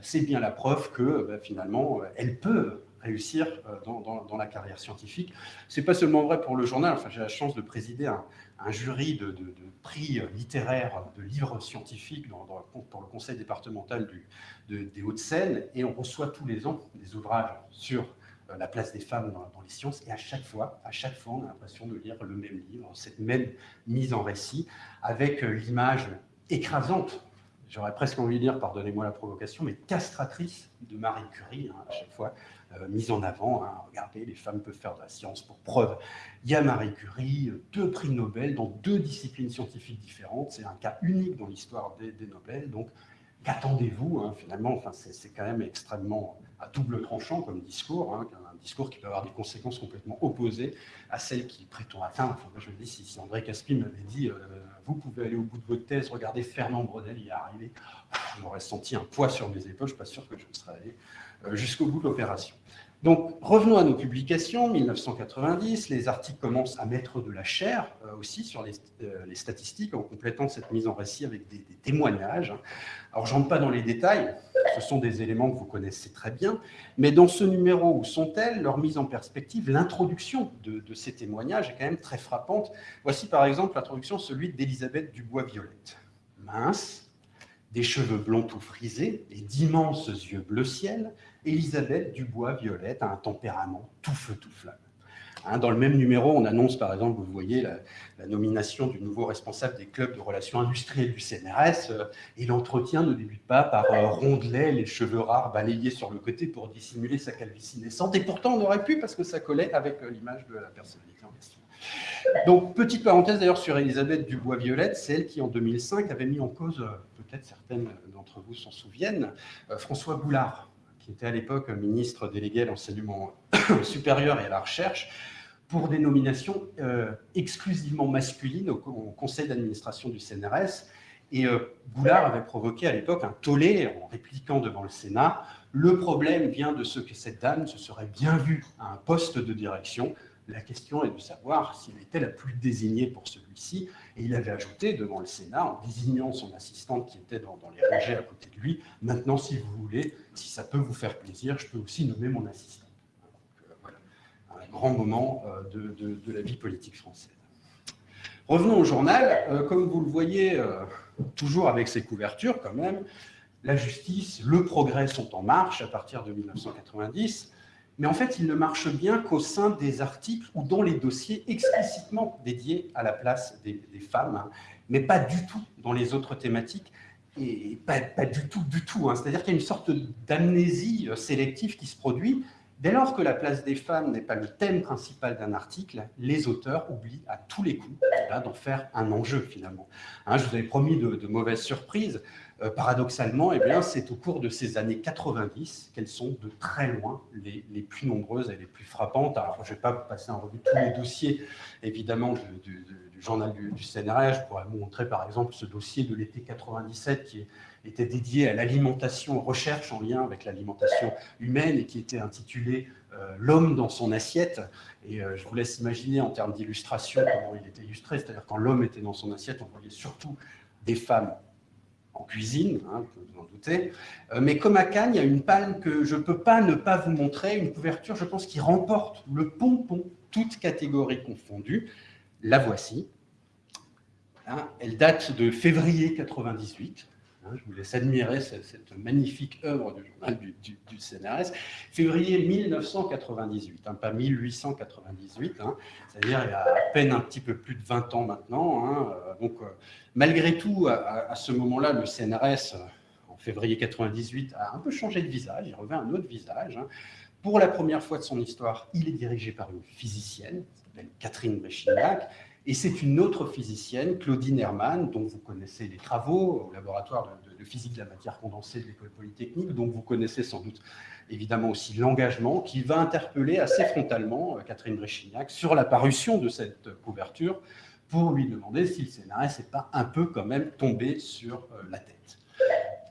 c'est bien la preuve que bah, finalement, euh, elle peut réussir euh, dans, la carrière scientifique. Ce n'est pas seulement vrai pour le journal. Enfin, J'ai la chance de présider un, jury de, prix littéraires de livres scientifiques dans, pour le conseil départemental des Hauts-de-Seine, et on reçoit tous les ans des ouvrages sur euh, la place des femmes dans, les sciences, et à chaque fois, à chaque fois, on a l'impression de lire le même livre, cette même mise en récit, avec l'image écrasante j'aurais presque envie de dire, pardonnez-moi la provocation, mais castratrice de Marie Curie, hein, à chaque fois euh, mise en avant. Hein. regardez, les femmes peuvent faire de la science pour preuve. Il y a Marie Curie, deux prix Nobel dans deux disciplines scientifiques différentes. C'est un cas unique dans l'histoire des, des, Nobel. Donc, qu'attendez-vous hein, finalement? Enfin, C'est quand même extrêmement à double tranchant comme discours, hein, un discours qui peut avoir des conséquences complètement opposées à celles qu'il prétend atteindre. Enfin, je me dis, si, André Caspi m'avait dit euh, vous pouvez aller au bout de votre thèse, regardez Fernand Brodel y est arrivé, je m'aurais senti un poids sur mes épaules, je ne suis pas sûr que je serais allé euh, jusqu'au bout de l'opération. Donc, revenons à nos publications. 1990, les articles commencent à mettre de la chair euh, aussi sur euh, les, statistiques en complétant cette mise en récit avec des, témoignages. Alors, je rentre pas dans les détails, ce sont des éléments que vous connaissez très bien, mais dans ce numéro, où sont-elles Leur mise en perspective, l'introduction de, de, ces témoignages est quand même très frappante. Voici par exemple l'introduction, celui d'Elisabeth Dubois-Violette. Mince, des cheveux blonds tout frisés et d'immenses yeux bleu ciel, Elisabeth Dubois-Violette a un tempérament tout feu, tout flamme. Hein, dans le même numéro, on annonce par exemple, vous voyez, la, nomination du nouveau responsable des clubs de relations industrielles du CNRS, euh, et l'entretien ne débute pas par euh, rondelet, les cheveux rares balayés sur le côté pour dissimuler sa calvitie naissante, et pourtant on aurait pu parce que ça collait avec euh, l'image de la personnalité en question. Donc, petite parenthèse d'ailleurs sur Elisabeth Dubois-Violette, c'est elle qui en 2005 avait mis en cause, peut-être certaines d'entre vous s'en souviennent, François Boulard, qui était à l'époque ministre délégué à l'enseignement <coughs> supérieur et à la recherche, pour des nominations euh, exclusivement masculines au, conseil d'administration du CNRS. Et euh, Boulard avait provoqué à l'époque un tollé en répliquant devant le Sénat. Le problème vient de ce que cette dame se serait bien vue à un poste de direction. La question est de savoir s'il était la plus désignée pour celui-ci. Et il avait ajouté devant le Sénat, en désignant son assistante qui était dans, les rangées à côté de lui, maintenant, si vous voulez, si ça peut vous faire plaisir, je peux aussi nommer mon assistant. Euh, voilà, un grand moment euh, de, la vie politique française. Revenons au journal. Euh, comme vous le voyez, toujours avec ses couvertures quand même, la justice, le progrès sont en marche à partir de 1990. Mais en fait, il ne marche bien qu'au sein des articles ou dans les dossiers explicitement dédiés à la place des, femmes, hein. mais pas du tout dans les autres thématiques, et pas, du tout, du tout. Hein. C'est-à-dire qu'il y a une sorte d'amnésie euh, sélective qui se produit. Dès lors que la place des femmes n'est pas le thème principal d'un article, les auteurs oublient à tous les coups d'en faire un enjeu finalement. Hein, je vous avais promis de, mauvaises surprises. Euh, paradoxalement, eh bien, c'est au cours de ces années 90 qu'elles sont de très loin les, les, plus nombreuses et les plus frappantes. Alors, je ne vais pas passer en revue tous les dossiers, évidemment, du, journal du, du, CNRS. Je pourrais vous montrer, par exemple, ce dossier de l'été 97 qui était dédié à l'alimentation, recherche en lien avec l'alimentation humaine et qui était intitulé euh, L'homme dans son assiette ». Et euh, je vous laisse imaginer en termes d'illustration comment il était illustré. C'est-à-dire quand l'homme était dans son assiette, on voyait surtout des femmes en cuisine, hein, vous en doutez. Euh, mais comme à Cannes, il y a une palme que je ne peux pas ne pas vous montrer, une couverture, je pense, qui remporte le pompon, toutes catégories confondues. La voici. Hein, elle date de février 98. Hein, je vous laisse admirer cette, magnifique œuvre du journal du, CNRS. Février 1998, hein, pas 1898, hein, c'est-à-dire il y a à peine un petit peu plus de 20 ans maintenant. Euh, donc, euh, malgré tout, à, ce moment-là, le CNRS, euh, en février 98, a un peu changé de visage, il revêt un autre visage. Pour la première fois de son histoire, il est dirigé par une physicienne, qui s'appelle Catherine Bréchignac, et c'est une autre physicienne, Claudine Hermann, dont vous connaissez les travaux au laboratoire de, physique de la matière condensée de l'école polytechnique, dont vous connaissez sans doute évidemment aussi l'engagement, qui va interpeller assez frontalement euh, Catherine Bréchignac sur la parution de cette couverture pour lui demander si le CNRS n'est pas un peu quand même tombé sur euh, la tête.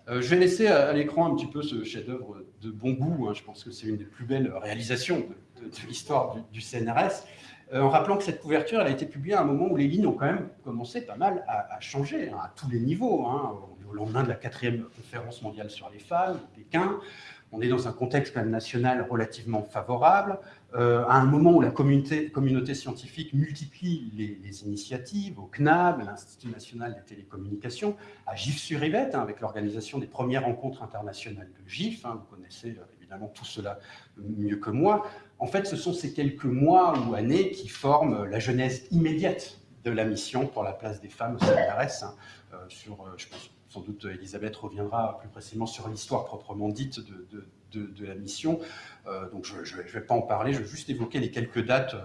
Euh, je vais laisser à, l'écran un petit peu ce chef-d'œuvre de bon goût. Hein. Je pense que c'est une des plus belles réalisations de, l'histoire du, CNRS. Euh, en rappelant que cette couverture elle a été publiée à un moment où les lignes ont quand même commencé pas mal à, changer, hein, à tous les niveaux. Hein. au lendemain de la quatrième conférence mondiale sur les femmes, Pékin, on est dans un contexte national relativement favorable, euh, à un moment où la communauté, scientifique multiplie les, initiatives, au CNAB, l'Institut national des télécommunications, à GIF-sur-Yvette, hein, avec l'organisation des premières rencontres internationales de GIF, vous connaissez euh, évidemment tout cela mieux que moi, en fait, ce sont ces quelques mois ou années qui forment la genèse immédiate de la mission pour la place des femmes au CNRS. Hein, euh, sur, je pense, sans doute Elisabeth reviendra plus précisément sur l'histoire proprement dite de, la mission. Euh, donc je ne vais pas en parler, je vais juste évoquer les quelques dates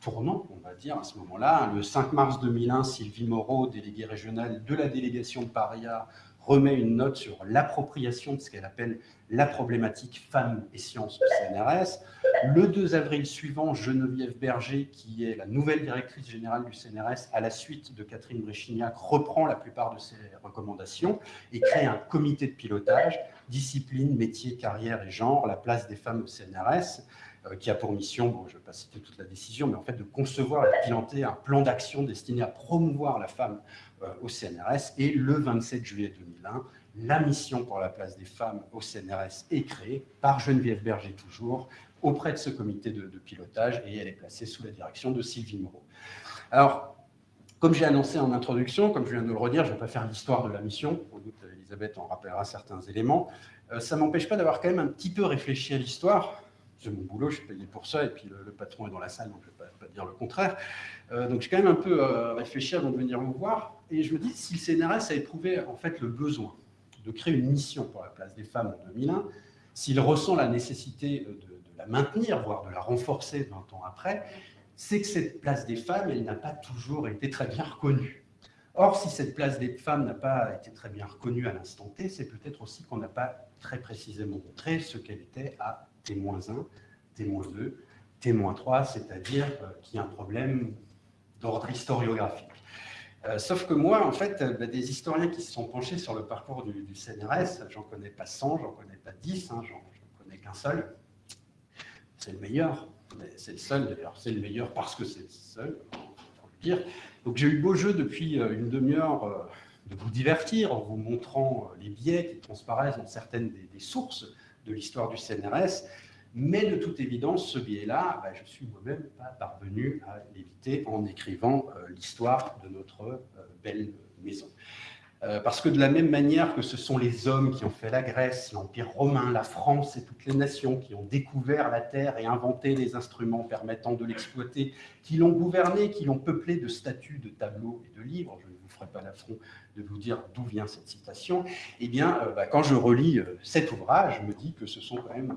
tournantes, on va dire, à ce moment-là. Le 5 mars 2001, Sylvie Moreau, déléguée régionale de la délégation de Paria, remet une note sur l'appropriation de ce qu'elle appelle la problématique femmes et sciences au CNRS. Le 2 avril suivant, Geneviève Berger, qui est la nouvelle directrice générale du CNRS, à la suite de Catherine Bréchignac, reprend la plupart de ses recommandations et crée un comité de pilotage, discipline, métier, carrière et genre, la place des femmes au CNRS, euh, qui a pour mission, bon, je ne vais pas citer toute la décision, mais en fait de concevoir et de piloter un plan d'action destiné à promouvoir la femme euh, au CNRS. Et le 27 juillet 2001, la mission pour la place des femmes au CNRS est créée par Geneviève Berger toujours, auprès de ce comité de, pilotage, et elle est placée sous la direction de Sylvie Moreau. Alors, comme j'ai annoncé en introduction, comme je viens de le redire, je ne vais pas faire l'histoire de la mission, sans doute Elisabeth en rappellera certains éléments, euh, ça ne m'empêche pas d'avoir quand même un petit peu réfléchi à l'histoire, c'est mon boulot, je suis payé pour ça, et puis le, patron est dans la salle, donc je ne vais pas, dire le contraire. Euh, donc j'ai quand même un peu euh, réfléchi avant de venir vous voir, et je me dis, si le CNRS a éprouvé en fait le besoin de créer une mission pour la place des femmes en 2001, s'il ressent la nécessité de, la maintenir, voire de la renforcer 20 ans après, c'est que cette place des femmes, elle n'a pas toujours été très bien reconnue. Or, si cette place des femmes n'a pas été très bien reconnue à l'instant T, c'est peut-être aussi qu'on n'a pas très précisément montré ce qu'elle était à T-1, T-2, T-3, c'est-à-dire euh, qu'il y a un problème d'ordre historiographique. Euh, sauf que moi, en fait, bah, des historiens qui se sont penchés sur le parcours du, CNRS, j'en connais pas 100, j'en connais pas 10, hein, j'en connais qu'un seul. C'est le meilleur, c'est le seul d'ailleurs, c'est le meilleur parce que c'est le seul, faut le dire. Donc j'ai eu beau jeu depuis euh, une demi-heure de vous divertir en vous montrant les biais qui transparaissent dans certaines des sources de l'histoire du CNRS, mais de toute évidence, ce biais-là, bah, je suis moi-même pas parvenu à l'éviter en écrivant euh, l'histoire de notre euh, belle maison. Euh, parce que de la même manière que ce sont les hommes qui ont fait la Grèce, l'Empire romain, la France et toutes les nations qui ont découvert la Terre et inventé les instruments permettant de l'exploiter, qui l'ont gouverné, qui l'ont peuplé de statues, de tableaux et de livres, je ne vous ferai pas l'affront de vous dire d'où vient cette citation, eh bien, bah, quand je relis cet ouvrage, je me dis que ce sont quand même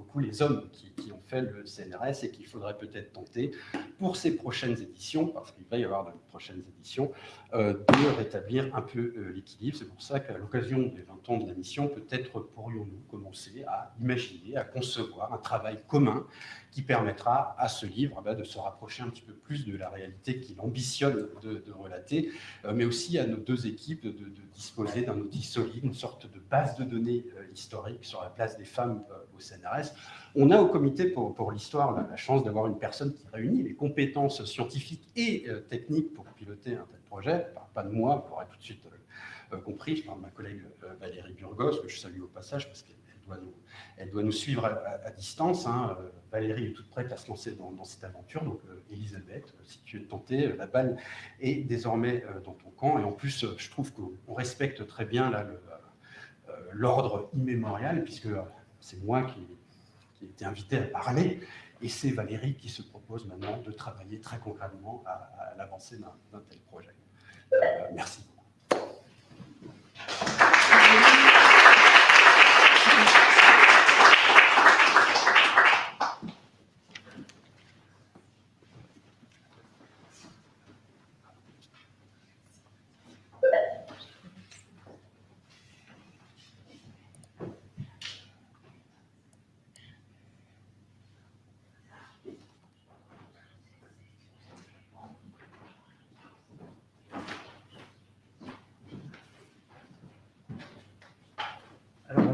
beaucoup les hommes qui, ont fait le CNRS et qu'il faudrait peut-être tenter pour ces prochaines éditions, parce qu'il va y avoir de prochaines éditions, euh, de rétablir un peu euh, l'équilibre. C'est pour ça qu'à l'occasion des 20 ans de la mission, peut-être pourrions-nous commencer à imaginer, à concevoir un travail commun qui permettra à ce livre eh ben, de se rapprocher un petit peu plus de la réalité qu'il ambitionne de, relater, euh, mais aussi à nos deux équipes de, disposer d'un outil solide, une sorte de base de données historique sur la place des femmes au CNRS. On a au comité pour, l'histoire la, chance d'avoir une personne qui réunit les compétences scientifiques et techniques pour piloter un tel projet, pas de moi, pour être tout de suite euh, euh, compris, je parle de ma collègue euh, Valérie Burgos, que je salue au passage parce qu'elle nous, elle doit nous suivre à, distance. Hein. Valérie est toute prête à se lancer dans, cette aventure. Donc, Elisabeth, si tu es tentée, la balle est désormais dans ton camp. Et en plus, je trouve qu'on respecte très bien l'ordre immémorial, puisque c'est moi qui, ai été invité à parler. Et c'est Valérie qui se propose maintenant de travailler très concrètement à, l'avancée d'un tel projet. Euh, merci.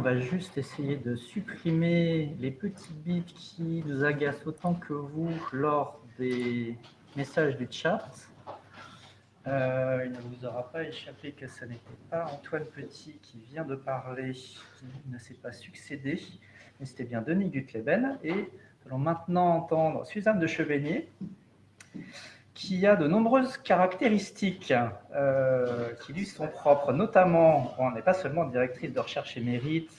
Va juste essayer de supprimer les petits bits qui nous agacent autant que vous lors des messages du chat. Euh, il ne vous aura pas échappé que ce n'était pas Antoine Petit qui vient de parler, qui ne s'est pas succédé, mais c'était bien Denis Gutleben. Et nous allons maintenant entendre Suzanne de Chevenier, qui a de nombreuses caractéristiques euh, qui lui sont propres, notamment, on n'est pas seulement directrice de recherche et mérite,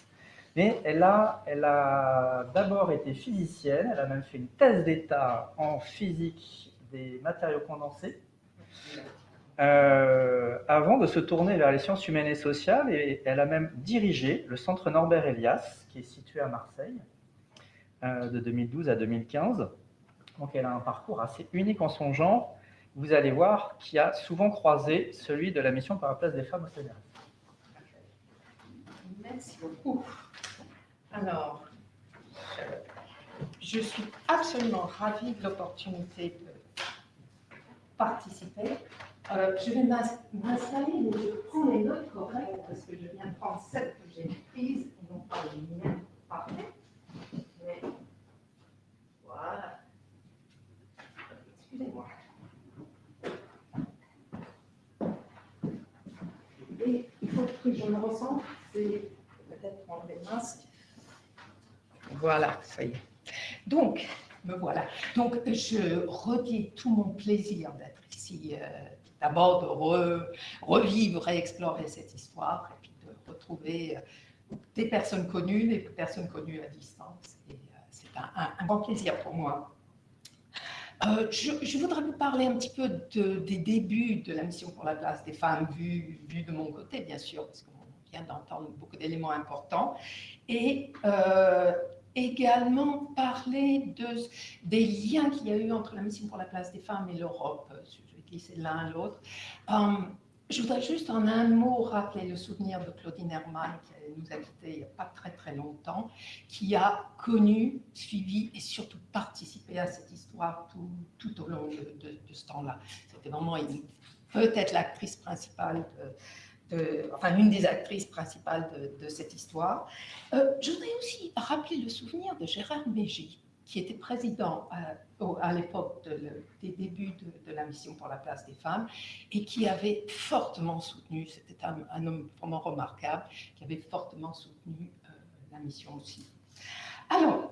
mais elle a, elle a d'abord été physicienne, elle a même fait une thèse d'état en physique des matériaux condensés, euh, avant de se tourner vers les sciences humaines et sociales, et elle a même dirigé le centre Norbert Elias, qui est situé à Marseille, euh, de 2012 à 2015. Donc elle a un parcours assez unique en son genre, vous allez voir, qui a souvent croisé celui de la mission par la place des femmes au CNRS. Merci beaucoup. Alors, je suis absolument ravie de l'opportunité de participer. Euh, je vais m'installer, mais je prends les notes correctes parce que je viens prendre celles que j'ai prises et non pas les miennes parfaites. voilà. Et il faut que je me ressente, c'est peut-être prendre les masques. Voilà, ça y est. Donc, me voilà. Donc, je redis tout mon plaisir d'être ici, euh, d'abord de revivre et explorer cette histoire, et puis de retrouver euh, des personnes connues, des personnes connues à distance. Et euh, c'est un, grand plaisir pour moi. Je, voudrais vous parler un petit peu des débuts de la mission pour la place des femmes, vu, de mon côté, bien sûr, parce qu'on vient d'entendre beaucoup d'éléments importants. Et également parler de, des liens qu'il y a eu entre la mission pour la place des femmes et l'Europe. Je vais glisser l'un à l'autre. Um, je voudrais juste en un mot rappeler le souvenir de Claudine Hermann, qui nous a quittés il n'y a pas très très longtemps, qui a connu, suivi et surtout participé à cette histoire tout, au long de, ce temps-là. C'était vraiment peut-être l'actrice principale enfin une des actrices principales de, cette histoire. Euh, je voudrais aussi rappeler le souvenir de Gérard Mégy, qui était président euh, à, l'époque des débuts de, la mission pour la place des femmes et qui avait fortement soutenu, c'était un, homme vraiment remarquable, qui avait fortement soutenu euh, la mission aussi. Alors,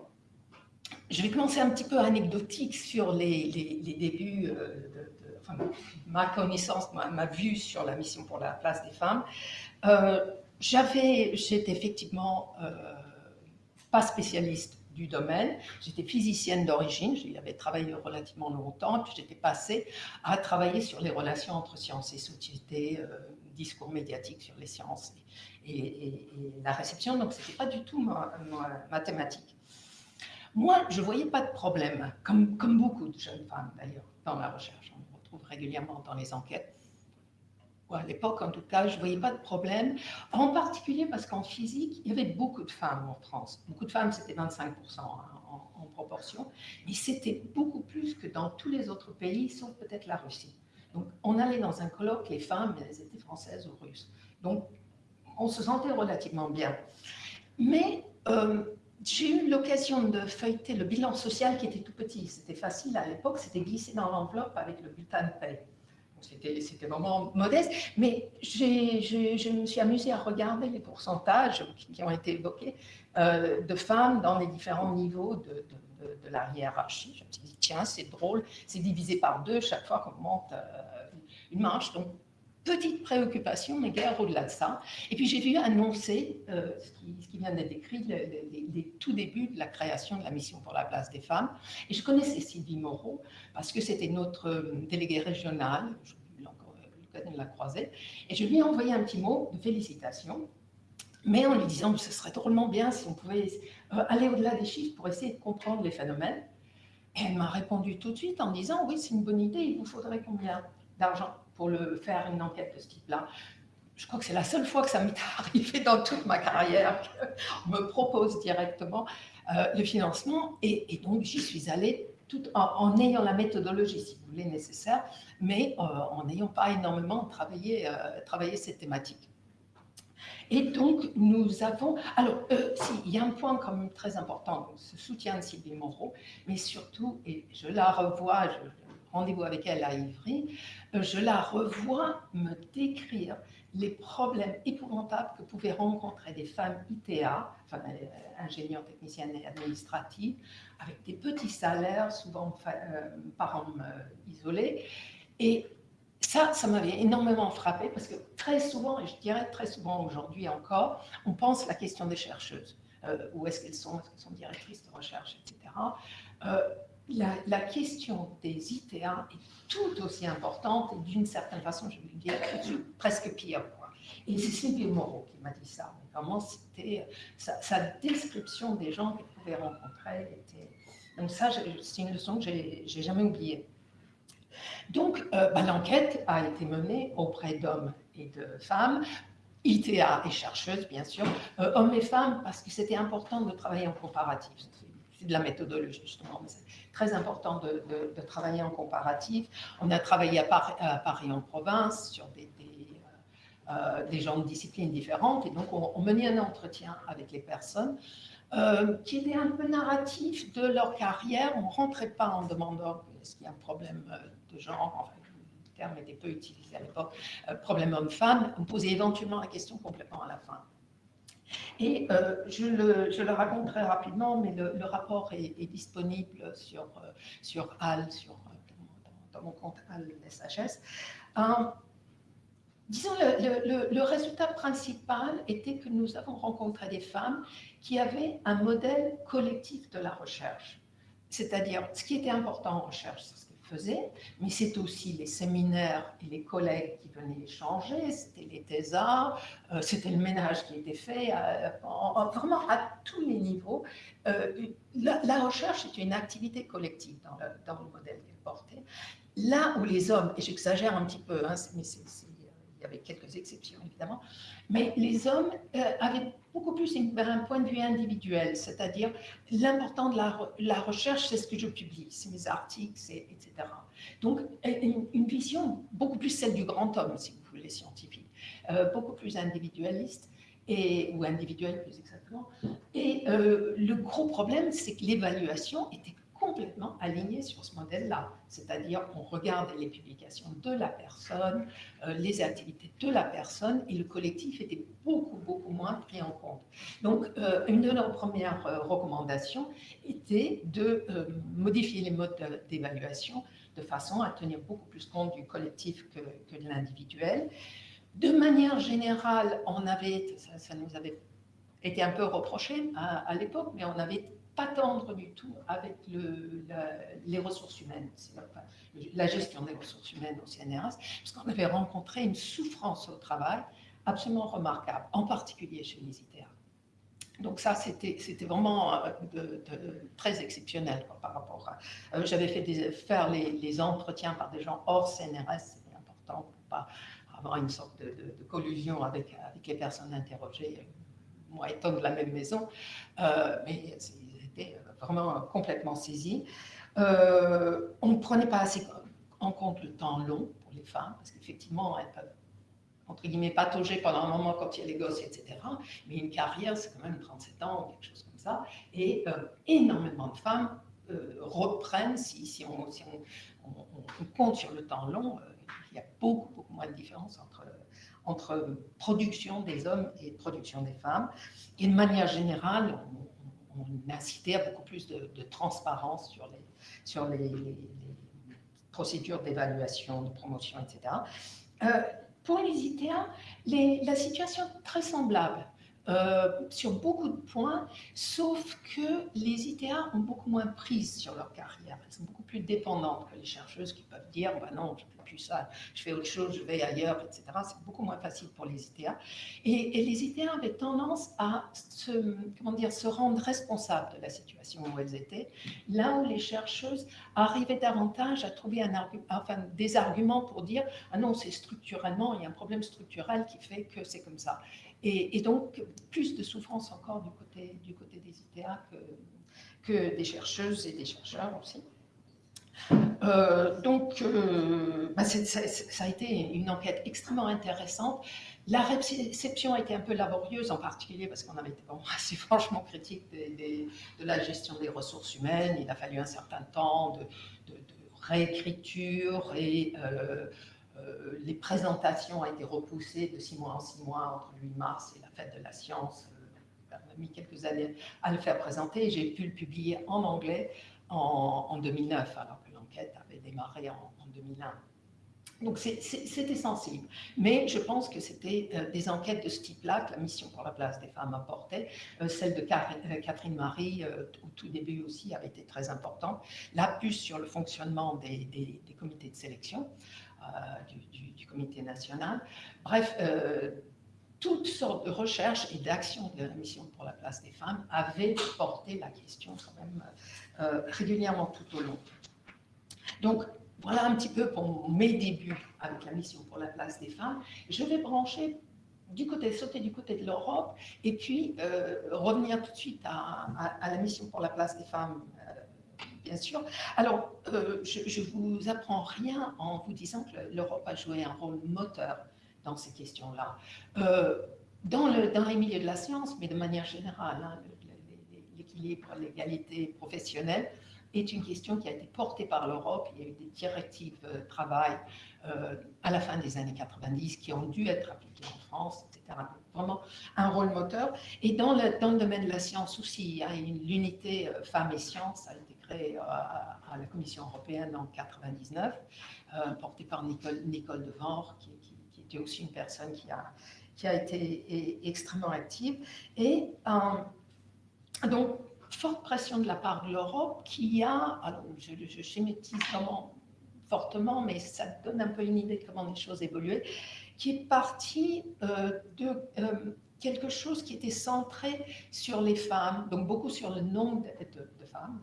je vais commencer un petit peu anecdotique sur les, débuts de, ma connaissance, ma, vue sur la mission pour la place des femmes. Euh, j'étais effectivement euh, pas spécialiste du domaine. J'étais physicienne d'origine, j'y avais travaillé relativement longtemps, puis j'étais passée à travailler sur les relations entre sciences et société, euh, discours médiatique sur les sciences et, la réception, donc ce n'était pas du tout ma, ma, thématique. Moi, je ne voyais pas de problème, comme, comme beaucoup de jeunes femmes d'ailleurs, dans la recherche. On le retrouve régulièrement dans les enquêtes. À l'époque, en tout cas, je ne voyais pas de problème, en particulier parce qu'en physique, il y avait beaucoup de femmes en France. Beaucoup de femmes, c'était 25% hein, en, proportion, mais c'était beaucoup plus que dans tous les autres pays, sauf peut-être la Russie. Donc, on allait dans un colloque, les femmes, elles étaient françaises ou russes. Donc, on se sentait relativement bien. Mais euh, j'ai eu l'occasion de feuilleter le bilan social qui était tout petit. C'était facile à l'époque, c'était glissé dans l'enveloppe avec le bulletin de paie. C'était vraiment modeste, mais je me suis amusée à regarder les pourcentages qui, ont été évoqués euh, de femmes dans les différents niveaux de, de, la hiérarchie. Je me suis dit, tiens, c'est drôle, c'est divisé par deux chaque fois qu'on monte euh, une marche. Petite préoccupation, mais guère au-delà de ça. Et puis j'ai vu annoncer euh, ce, qui, vient d'être écrit, les, tout débuts de la création de la mission pour la place des femmes. Et je connaissais Sylvie Moreau parce que c'était notre euh, déléguée régionale, l'occasion de la et je lui ai envoyé un petit mot de félicitations, mais en lui disant que ce serait drôlement bien si on pouvait euh, aller au-delà des chiffres pour essayer de comprendre les phénomènes. Et elle m'a répondu tout de suite en disant, oui, c'est une bonne idée, il vous faudrait combien d'argent? Pour le, faire une enquête de ce type-là. Je crois que c'est la seule fois que ça m'est <laughs> arrivé dans toute ma carrière qu'on me propose directement euh, le financement. Et, donc, j'y suis allée tout en, ayant la méthodologie, si vous voulez, nécessaire, mais euh, en n'ayant pas énormément travaillé, euh, travaillé cette thématique. Et donc, nous avons... Alors, si, il y a un point quand même très important, ce soutien de Sylvie Moreau, mais surtout, et je la revois, je, rendez-vous avec elle à Ivry, euh, je la revois me décrire les problèmes épouvantables que pouvaient rencontrer des femmes ITA, enfin, euh, ingénieurs, techniciennes et administratives, avec des petits salaires, souvent euh, parents isolés. Et ça, ça m'avait énormément frappé parce que très souvent, et je dirais très souvent aujourd'hui encore, on pense la question des chercheuses. où est-ce qu'elles sont? Est-ce qu'elles sont directrices de recherche, etc la, question des ITA est tout aussi importante et d'une certaine façon, je vais dire, presque pire. Et c'est Sylvie Moreau qui m'a dit ça. vraiment, c'était sa, description des gens qu'elle pouvait rencontrer. Était... Donc ça, c'est une leçon que j'ai jamais oubliée. Donc, euh, bah, l'enquête a été menée auprès d'hommes et de femmes, ITA et chercheuses, bien sûr, euh, hommes et femmes, parce que c'était important de travailler en comparatif. C'est de la méthodologie, justement, mais très important de, travailler en comparatif. On a travaillé à, Paris, en province sur des, euh, des, gens de disciplines différentes et donc on, menait un entretien avec les personnes euh, qui était un peu narratif de leur carrière. On ne rentrait pas en demandant est-ce qu'il y a un problème euh, de genre, le terme était peu utilisé à l'époque, problème homme-femme. On posait éventuellement la question complètement à la fin. Et euh, je, le, je, le, raconte très rapidement, mais le, rapport est, disponible sur, euh, sur HAL, sur, euh, dans, mon compte HAL SHS. disons, le, le, résultat principal était que nous avons rencontré des femmes qui avaient un modèle collectif de la recherche. C'est-à-dire, ce qui était important en recherche, faisait, mais c'est aussi les séminaires et les collègues qui venaient échanger, c'était les thésards, euh, c'était le ménage qui était fait, euh, vraiment à tous les niveaux. Euh, la, recherche est une activité collective dans le, modèle qu'elle portait. Là où les hommes, et j'exagère un petit peu, hein, mais il avait quelques exceptions évidemment, mais les hommes avaient beaucoup plus un point de vue individuel, c'est-à-dire l'important de la, recherche, c'est ce que je publie, c'est mes articles, etc. Donc, une, vision beaucoup plus celle du grand homme, si vous voulez, scientifique, euh, beaucoup plus individualiste, et, ou individuelle plus exactement. Et euh, le gros problème, c'est que l'évaluation était complètement aligné sur ce modèle-là. C'est-à-dire qu'on regarde les publications de la personne, euh, les activités de la personne, et le collectif était beaucoup, beaucoup moins pris en compte. Donc, euh, une de nos premières euh, recommandations était de modifier les modes d'évaluation de façon à tenir beaucoup plus compte du collectif que, que de l'individuel. De manière générale, on avait, ça, nous avait été un peu reproché à l'époque, mais on avait pas tendre du tout avec le, les ressources humaines, la gestion des ressources humaines au CNRS, parce qu'on avait rencontré une souffrance au travail absolument remarquable, en particulier chez les ITA. donc ça, c'était vraiment euh, très exceptionnel par rapport à... Euh, j'avais fait faire les, entretiens par des gens hors CNRS, c'était important pour pas avoir une sorte de, collusion avec, avec, les personnes interrogées, moi étant de la même maison, euh, mais vraiment complètement saisis. on ne prenait pas assez en compte le temps long pour les femmes, parce qu'effectivement, elles peuvent entre guillemets, patauger pendant un moment quand il y a les gosses, etc. Mais une carrière, c'est quand même 37 ans, quelque chose comme ça. Et euh, énormément de femmes euh, reprennent, si, on, compte sur le temps long, euh, il y a beaucoup, beaucoup moins de différence entre, entre production des hommes et production des femmes. Et de manière générale, on, on incitait à beaucoup plus de, transparence sur les, sur les, procédures d'évaluation, de promotion, etc. Pour les ITA, la situation est très semblable. Euh, sur beaucoup de points, sauf que les ITA ont beaucoup moins prise sur leur carrière. Elles sont beaucoup plus dépendantes que les chercheuses qui peuvent dire bah non, je ne fais plus ça, je fais autre chose, je vais ailleurs, etc. C'est beaucoup moins facile pour les ITA. Et, les ITA avaient tendance à se, comment dire, se rendre responsables de la situation où elles étaient, là où les chercheuses arrivaient davantage à trouver des arguments pour dire ah non, c'est structurellement, il y a un problème structurel qui fait que c'est comme ça. Et, donc, plus de souffrance encore du côté, des ITA que, des chercheuses et des chercheurs aussi. Euh, donc, euh, bah, ça, a été une enquête extrêmement intéressante. La réception a été un peu laborieuse, en particulier parce qu'on avait été <laughs> assez franchement critique de la gestion des ressources humaines. Il a fallu un certain temps de, de, réécriture et euh, euh, les présentations ont été repoussées de six mois en six mois entre le 8 mars et la fête de la science. Euh, on a mis quelques années à le faire présenter. J'ai pu le publier en anglais en, 2009, alors que l'enquête avait démarré en, 2001. Donc c'était sensible. Mais je pense que c'était euh, des enquêtes de ce type-là que la mission pour la place des femmes apportait. celle de Catherine Marie, au tout début aussi, avait été très importante. La puce sur le fonctionnement des comités de sélection. Euh, du, comité national. Bref, euh, toutes sortes de recherches et d'actions de la mission pour la place des femmes avaient porté la question quand même euh, régulièrement tout au long. Donc, voilà un petit peu pour mes débuts avec la mission pour la place des femmes. Je vais brancher du côté, sauter du côté de l'Europe et puis revenir tout de suite à, à, la mission pour la place des femmes bien sûr. Alors, euh, je ne vous apprends rien en vous disant que l'Europe a joué un rôle moteur dans ces questions-là. Euh, dans, le, dans les milieux de la science, mais de manière générale, hein, l'équilibre, l'égalité professionnelle est une question qui a été portée par l'Europe. Il y a eu des directives euh, travail à la fin des années 90 qui ont dû être appliquées en France, etc. Vraiment un rôle moteur. Et dans le domaine de la science aussi, l'unité femmes et sciences a été euh, à, la Commission européenne en 1999, euh, porté par Nicole, Nicole Devore, qui, était aussi une personne qui a, été extrêmement active. Et euh, donc, forte pression de la part de l'Europe qui a, alors je, schématise fortement, mais ça donne un peu une idée de comment les choses évoluaient, qui est partie de quelque chose qui était centré sur les femmes, donc beaucoup sur le nombre de femmes,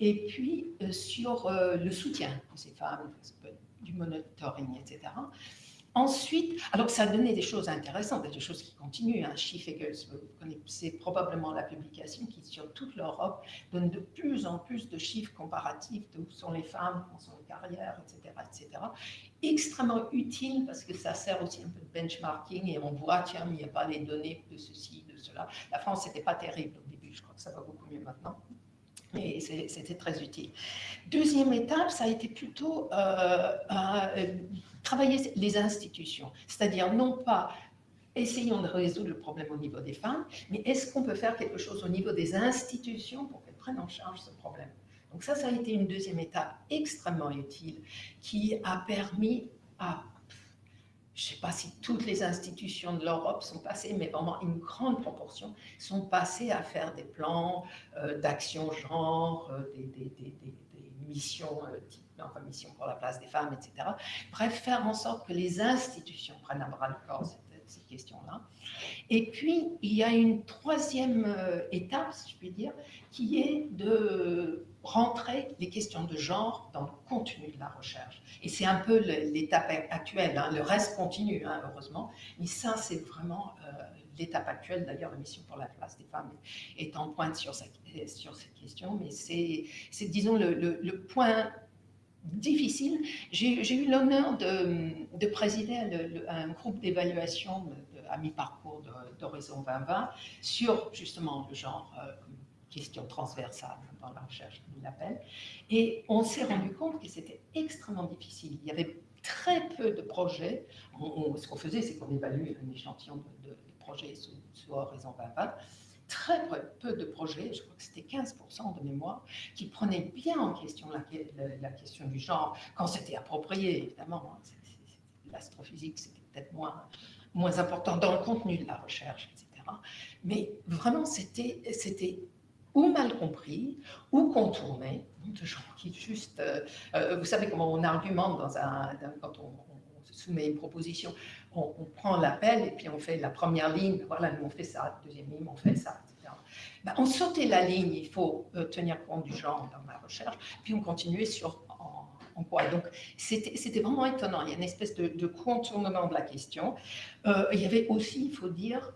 et puis euh, sur euh, le soutien de ces femmes, du monitoring, etc. Ensuite, alors ça a donné des choses intéressantes, des choses qui continuent. Hein. vous connaissez probablement la publication qui, sur toute l'Europe, donne de plus en plus de chiffres comparatifs de où sont les femmes, où sont les carrières, etc., etc. Extrêmement utile parce que ça sert aussi un peu de benchmarking et on voit, tiens, il n'y a pas les données de ceci, de cela. La France, n'était pas terrible au début, je crois que ça va beaucoup mieux maintenant et c'était très utile. Deuxième étape, ça a été plutôt euh, euh, travailler les institutions, c'est-à-dire non pas essayons de résoudre le problème au niveau des femmes, mais est-ce qu'on peut faire quelque chose au niveau des institutions pour qu'elles prennent en charge ce problème? Donc ça, ça a été une deuxième étape extrêmement utile qui a permis à je ne sais pas si toutes les institutions de l'Europe sont passées, mais vraiment une grande proportion sont passées à faire des plans euh, d'action genre, euh, des, missions, euh, type, enfin, mission pour la place des femmes, etc. Bref, faire en sorte que les institutions prennent à bras le corps cette, question-là. Et puis, il y a une troisième euh, étape, si je puis dire, qui est de rentrer les questions de genre dans le contenu de la recherche. Et c'est un peu l'étape actuelle, hein. le reste continue, hein, heureusement, mais ça, c'est vraiment euh, l'étape actuelle. D'ailleurs, la mission pour la place des femmes est en pointe sur cette, sur cette question, mais c'est, disons, le, le point difficile. J'ai eu l'honneur de, de, présider un groupe d'évaluation à mi-parcours d'Horizon 2020 sur justement le genre euh, question transversale dans la recherche, comme il l'appelle. Et on s'est rendu compte que c'était extrêmement difficile. Il y avait très peu de projets. ce qu'on faisait, c'est qu'on évaluait un échantillon de, projets sous, sous Horizon 2020 très peu de projets, je crois que c'était 15% de mémoire, qui prenaient bien en question la, la, question du genre, quand c'était approprié, évidemment. Hein, l'astrophysique, c'était peut-être moins, moins important dans le contenu de la recherche, etc. Mais vraiment, c'était ou mal compris, ou contourné, de gens qui juste... Euh, euh, vous savez comment on argumente dans un, quand on, on soumet une proposition on, prend l'appel et puis on fait la première ligne, voilà, nous on fait ça, deuxième ligne, on fait ça, etc. Ben, on sautait la ligne, il faut euh, tenir compte du genre dans la recherche, puis on continuait sur en, quoi. Donc c'était vraiment étonnant, il y a une espèce de, contournement de la question. Il y avait aussi, il faut dire,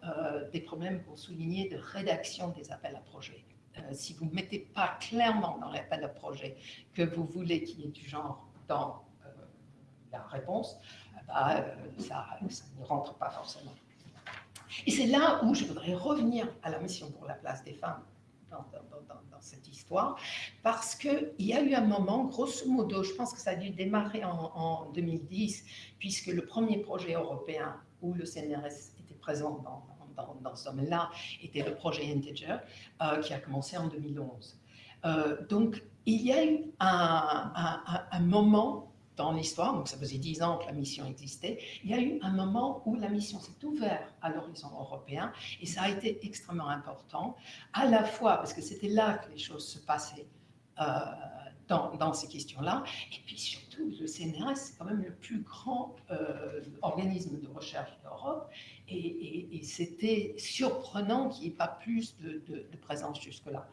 des problèmes pour souligner de rédaction des appels à projets. Si vous ne mettez pas clairement dans l'appel à projet que vous voulez qu'il y ait du genre dans la réponse, bah, euh, ça, ça ne rentre pas forcément. Et c'est là où je voudrais revenir à la mission pour la place des femmes dans, cette histoire, parce qu'il y a eu un moment, grosso modo, je pense que ça a dû démarrer en, 2010, puisque le premier projet européen où le CNRS était présent dans, ce domaine-là était le projet Integer, euh, qui a commencé en 2011. Euh, donc, il y a eu un moment dans l'histoire, donc ça faisait dix ans que la mission existait, il y a eu un moment où la mission s'est ouverte à l'horizon européen et ça a été extrêmement important, à la fois parce que c'était là que les choses se passaient euh, dans, ces questions-là, et puis surtout le CNRS, c'est quand même le plus grand euh, organisme de recherche d'Europe et, c'était surprenant qu'il n'y ait pas plus de, présence jusque-là.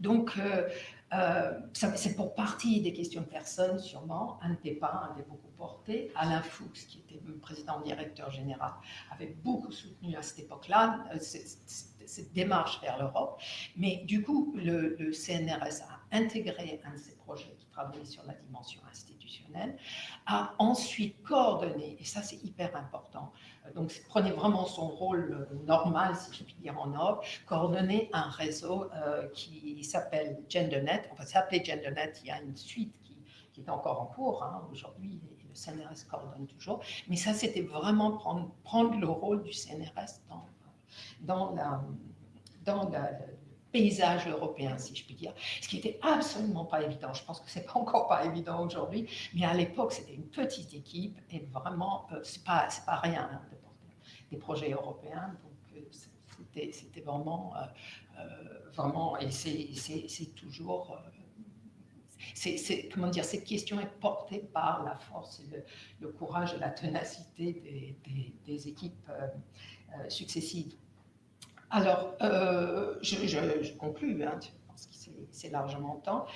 Donc, euh, euh, c'est pour partie des questions de personnes, sûrement. Un n'était pas, un beaucoup porté. Alain Fuchs, qui était président directeur général, avait beaucoup soutenu à cette époque-là cette démarche vers l'Europe. Mais du coup, le, CNRS a intégré un de ces projets qui travaillait sur la dimension institutionnelle, a ensuite coordonné, et ça c'est hyper important, donc prenez vraiment son rôle normal, si je puis dire, en Europe, coordonner un réseau euh, qui s'appelle GenderNet, enfin s'appelait GenderNet, il y a une suite qui, qui est encore en cours hein, aujourd'hui, le CNRS coordonne toujours, mais ça c'était vraiment prendre, prendre le rôle du CNRS dans, dans la, paysage européen, si je puis dire, ce qui n'était absolument pas évident. Je pense que c'est pas encore pas évident aujourd'hui, mais à l'époque, c'était une petite équipe et vraiment, euh, c'est pas, pas rien hein, de porter des projets européens. Donc, euh, c'était vraiment, euh, vraiment, et c'est toujours c'est comment dire, cette question est portée par la force, le, courage et la ténacité des, des, équipes successives. Alors, euh, je, conclue, hein, je pense que c'est largement temps,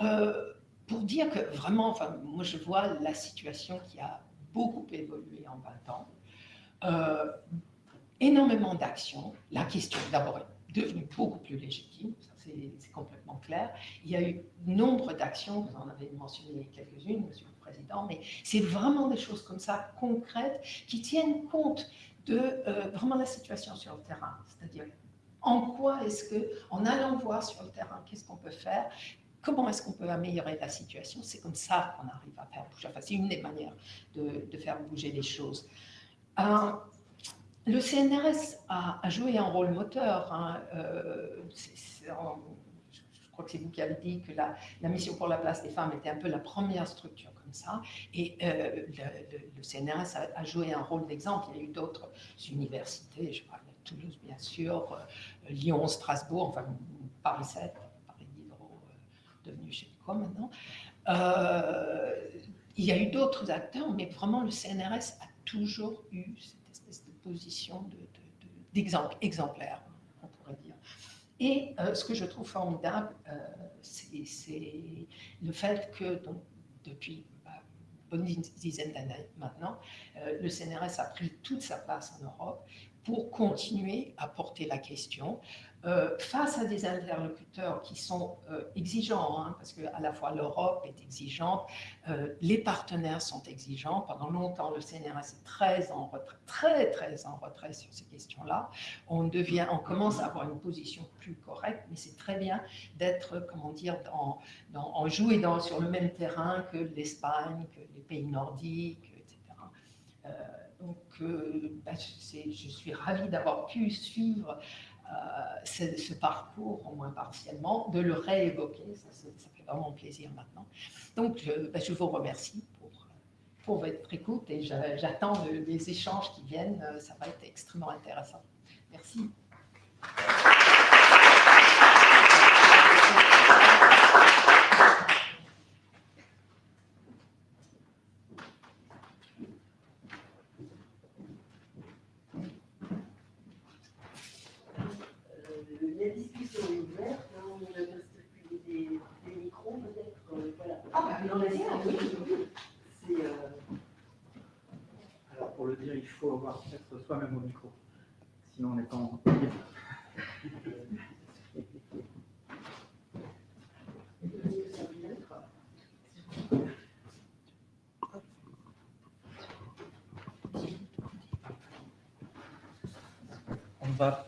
euh, pour dire que vraiment, enfin, moi je vois la situation qui a beaucoup évolué en 20 ans, euh, énormément d'actions, la question d'abord est devenue beaucoup plus légitime, c'est complètement clair, il y a eu nombre d'actions, vous en avez mentionné quelques-unes, Monsieur le Président, mais c'est vraiment des choses comme ça, concrètes, qui tiennent compte de euh, vraiment la situation sur le terrain. C'est-à-dire, en quoi est-ce que, en allant voir sur le terrain, qu'est-ce qu'on peut faire? Comment est-ce qu'on peut améliorer la situation? C'est comme ça qu'on arrive à faire bouger. Enfin, c'est une des manières de, faire bouger les choses. Euh, le CNRS a, joué un rôle moteur. Hein, euh, je crois que c'est vous qui avez dit que la, mission pour la place des femmes était un peu la première structure ça. Et euh, le, CNRS a, joué un rôle d'exemple. Il y a eu d'autres universités, je parle de Toulouse bien sûr, euh, Lyon, Strasbourg, enfin Paris 7, Paris Diderot, euh, devenu quoi maintenant. il y a eu d'autres acteurs, mais vraiment le CNRS a toujours eu cette espèce de position d'exemple, de, exemplaire, on pourrait dire. Et ce que je trouve formidable, c'est le fait que donc, depuis bonne dizaine d'années maintenant, le CNRS a pris toute sa place en Europe pour continuer à porter la question euh, face à des interlocuteurs qui sont euh, exigeants, hein, parce qu'à la fois l'Europe est exigeante, euh, les partenaires sont exigeants. Pendant longtemps, le CNRS est très en retrait, très très en retrait sur ces questions-là. On devient, on commence à avoir une position plus correcte, mais c'est très bien d'être, comment dire, dans, dans, en jouer dans, sur le même terrain que l'Espagne, que pays nordiques, etc. donc, bah, je suis ravie d'avoir pu suivre euh, ce, parcours, au moins partiellement, de le réévoquer. Ça, fait vraiment plaisir maintenant. Donc, je, ben, je vous remercie pour, pour, votre écoute et j'attends les échanges qui viennent. Ça va être extrêmement intéressant. Merci. soi-même au micro. Sinon, on n'est pas en. On va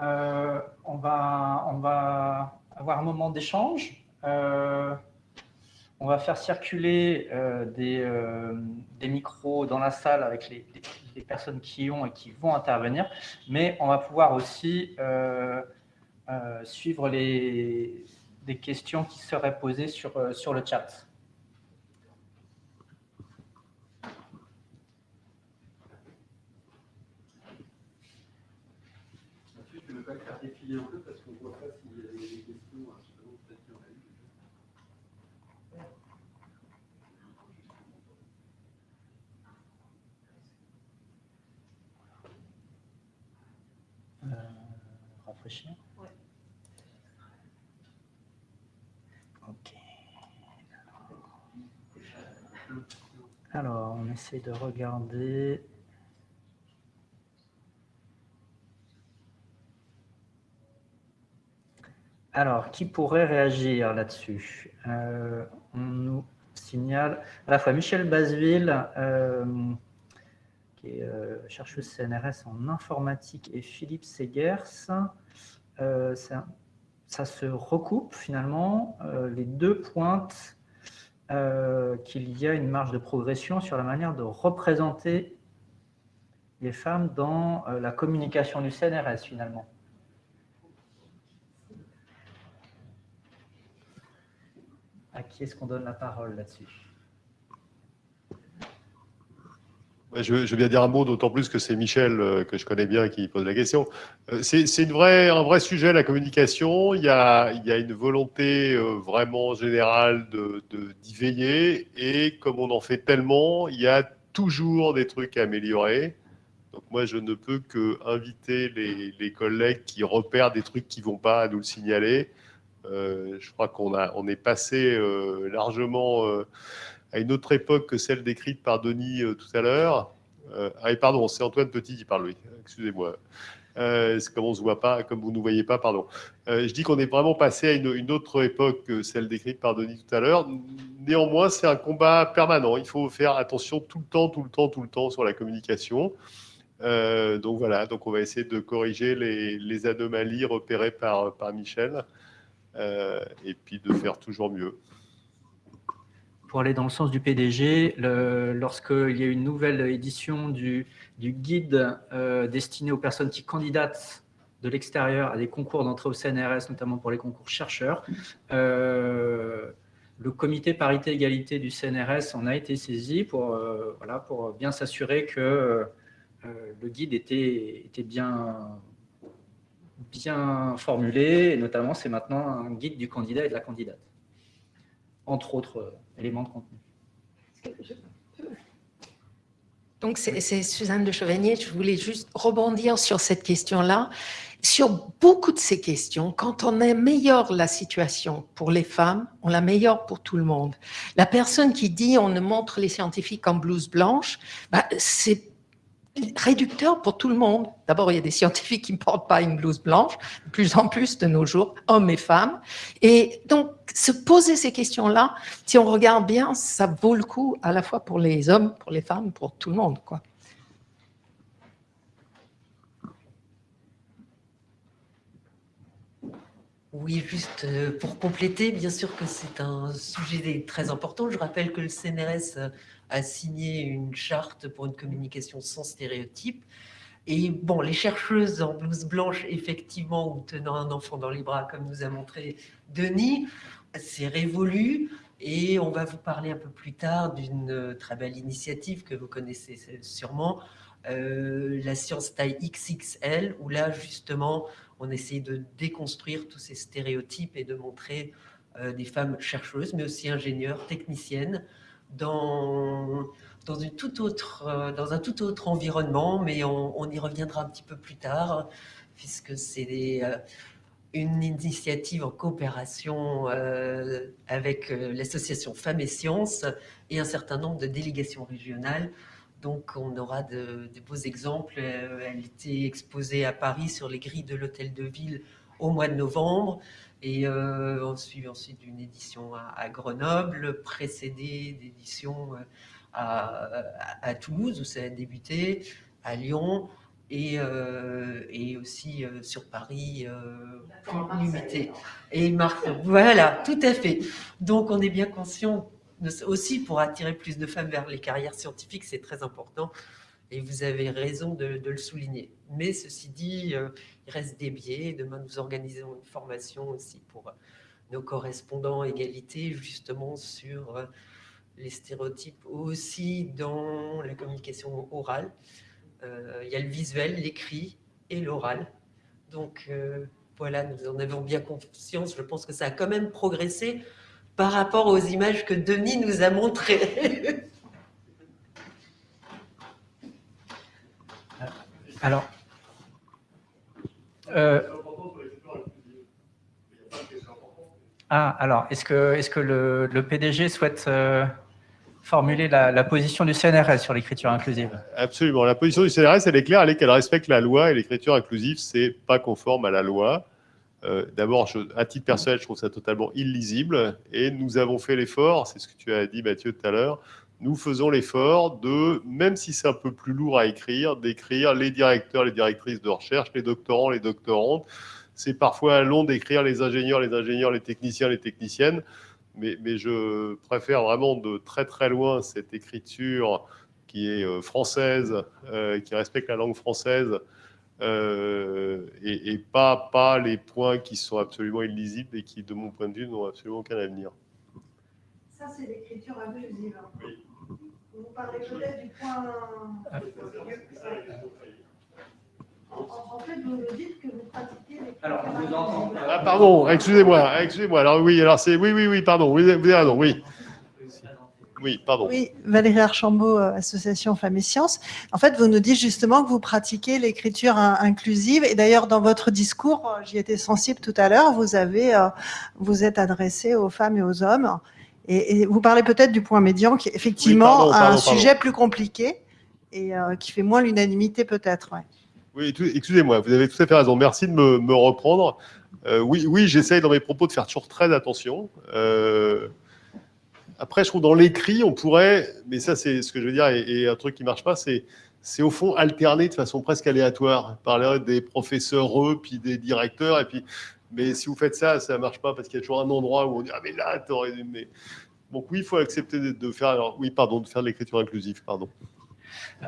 euh, on, va, avoir un moment d'échange. Euh, on va faire circuler euh, des, micros dans la salle avec les, personnes qui ont et qui vont intervenir, mais on va pouvoir aussi suivre les, questions qui seraient posées sur le chat. Je ne vais pas défiler un peu parce qu'on ne voit pas s'il y a des questions. Ok. Alors, on essaie de regarder. Alors, qui pourrait réagir là-dessus? Euh, On nous signale à la fois Michel Basville, euh, qui est euh, CNRS en informatique, et Philippe Segers. Euh, ça, se recoupe finalement. Les deux pointent qu'il y a une marge de progression sur la manière de représenter les femmes dans la communication du CNRS finalement. À qui est-ce qu'on donne la parole là-dessus? Je veux, bien dire un mot, d'autant plus que c'est Michel, euh, que je connais bien, qui pose la question. Euh, c'est un vrai sujet, la communication. Il y a, une volonté euh, vraiment générale d'y de, veiller. Et comme on en fait tellement, il y a toujours des trucs à améliorer. Donc moi, je ne peux que inviter les, collègues qui repèrent des trucs qui ne vont pas à nous le signaler. Je crois qu'on on est passé largement à une autre époque que celle décrite par Denis euh, tout à l'heure. Euh, ah, pardon, c'est Antoine Petit qui parle, oui. Excusez-moi. Euh, comme on se voit pas, comme vous ne voyez pas, pardon. je dis qu'on est vraiment passé à une, autre époque que celle décrite par Denis tout à l'heure. Néanmoins, c'est un combat permanent. Il faut faire attention tout le temps, tout le temps, tout le temps sur la communication. donc voilà, donc on va essayer de corriger les, anomalies repérées par, par Michel et puis de faire toujours mieux. Pour aller dans le sens du PDG, lorsqu'il y a une nouvelle édition du, guide euh, destiné aux personnes qui candidatent de l'extérieur à des concours d'entrée au CNRS, notamment pour les concours chercheurs, euh, le comité parité-égalité du CNRS en a été saisi pour, euh, voilà, pour bien s'assurer que le guide était bien, bien formulé, et notamment c'est maintenant un guide du candidat et de la candidate, entre autres éléments de contenu. Donc, c'est Suzanne de Chevanier. Je voulais juste rebondir sur cette question-là. Sur beaucoup de ces questions, quand on améliore la situation pour les femmes, on l'améliore pour tout le monde. La personne qui dit on ne montre les scientifiques en blouse blanche, bah, c'est réducteur pour tout le monde. D'abord, il y a des scientifiques qui ne portent pas une blouse blanche, de plus en plus de nos jours, hommes et femmes. Et donc, se poser ces questions-là, si on regarde bien, ça vaut le coup à la fois pour les hommes, pour les femmes, pour tout le monde. Quoi. Oui, juste euh, pour compléter, bien sûr que c'est un sujet très important. Je rappelle que le CNRS euh, a signé une charte pour une communication sans stéréotypes. Et bon, les chercheuses en blouse blanche, effectivement, ou tenant un enfant dans les bras, comme nous a montré Denis, c'est révolu. Et on va vous parler un peu plus tard d'une très belle initiative que vous connaissez sûrement, euh, la science taille XXL, où là, justement, on essaie de déconstruire tous ces stéréotypes et de montrer euh, des femmes chercheuses, mais aussi ingénieures, techniciennes, euh, dans un tout autre environnement, mais on, y reviendra un petit peu plus tard, puisque c'est euh, une initiative en coopération avec l'association Femmes et Sciences et un certain nombre de délégations régionales donc, on aura de, beaux exemples. Euh, elle était exposée à Paris sur les grilles de l'Hôtel de Ville au mois de novembre. Et euh, on suit ensuite une édition à, Grenoble, précédée d'éditions euh, à, Toulouse, où ça a débuté, à Lyon, et, aussi sur Paris, limité. Et Marseille, voilà, tout à fait. Donc, on est bien conscient aussi pour attirer plus de femmes vers les carrières scientifiques, c'est très important. Et vous avez raison de, le souligner. Mais ceci dit, euh, il reste des biais. Demain, nous organisons une formation aussi pour euh, nos correspondants égalité, justement sur euh, les stéréotypes aussi dans la communication orale. il y a le visuel, l'écrit et l'oral. Donc voilà, nous en avons bien conscience. Je pense que ça a quand même progressé par rapport aux images que Denis nous a montrées. <laughs> Alors, euh, ah, alors, est-ce que, est que le, PDG souhaite euh, formuler la, position du CNRS sur l'écriture inclusive? Absolument. La position du CNRS, elle est claire, elle est qu'elle respecte la loi et l'écriture inclusive, c'est pas conforme à la loi. Euh, d'abord, à titre personnel, je trouve ça totalement illisible. Et nous avons fait l'effort, c'est ce que tu as dit Mathieu tout à l'heure, nous faisons l'effort de, même si c'est un peu plus lourd à écrire, d'écrire les directeurs, les directrices de recherche, les doctorants, les doctorantes. C'est parfois long d'écrire les ingénieurs, les ingénieurs, les techniciens, les techniciennes. Mais, mais, je préfère vraiment de très très loin cette écriture qui est euh, française, euh, qui respecte la langue française, euh, et, pas, pas les points qui sont absolument illisibles et qui, de mon point de vue, n'ont absolument aucun avenir. Ça, c'est l'écriture. Vous parlez peut-être du point... En, fait, vous nous dites que vous pratiquez Alors, vous Ah, pardon, excusez-moi, excusez-moi. Alors oui, alors c'est... Oui, oui, oui, pardon, vous avez raison, oui. Oui, pardon. Oui, Valérie Archambault, euh, Association Femmes et Sciences. En fait, vous nous dites justement que vous pratiquez l'écriture inclusive. Et d'ailleurs, dans votre discours, euh, j'y étais sensible tout à l'heure, vous avez, euh, vous êtes adressé aux femmes et aux hommes. Et, vous parlez peut-être du point médian, qui est effectivement un sujet plus compliqué et qui fait moins l'unanimité peut-être. Oui, excusez-moi, vous avez tout à fait raison. Merci de me, reprendre. oui, oui j'essaye dans mes propos de faire toujours très attention. Après, je trouve dans l'écrit, on pourrait, mais ça c'est ce que je veux dire, et, un truc qui marche pas, c'est c'est au fond alterner de façon presque aléatoire, parler des professeurs eux, puis des directeurs, et puis, mais si vous faites ça, ça marche pas parce qu'il y a toujours un endroit où on dit ah mais là t'aurais, mais donc oui, il faut accepter de faire, alors, oui pardon, de faire l'écriture inclusive, pardon.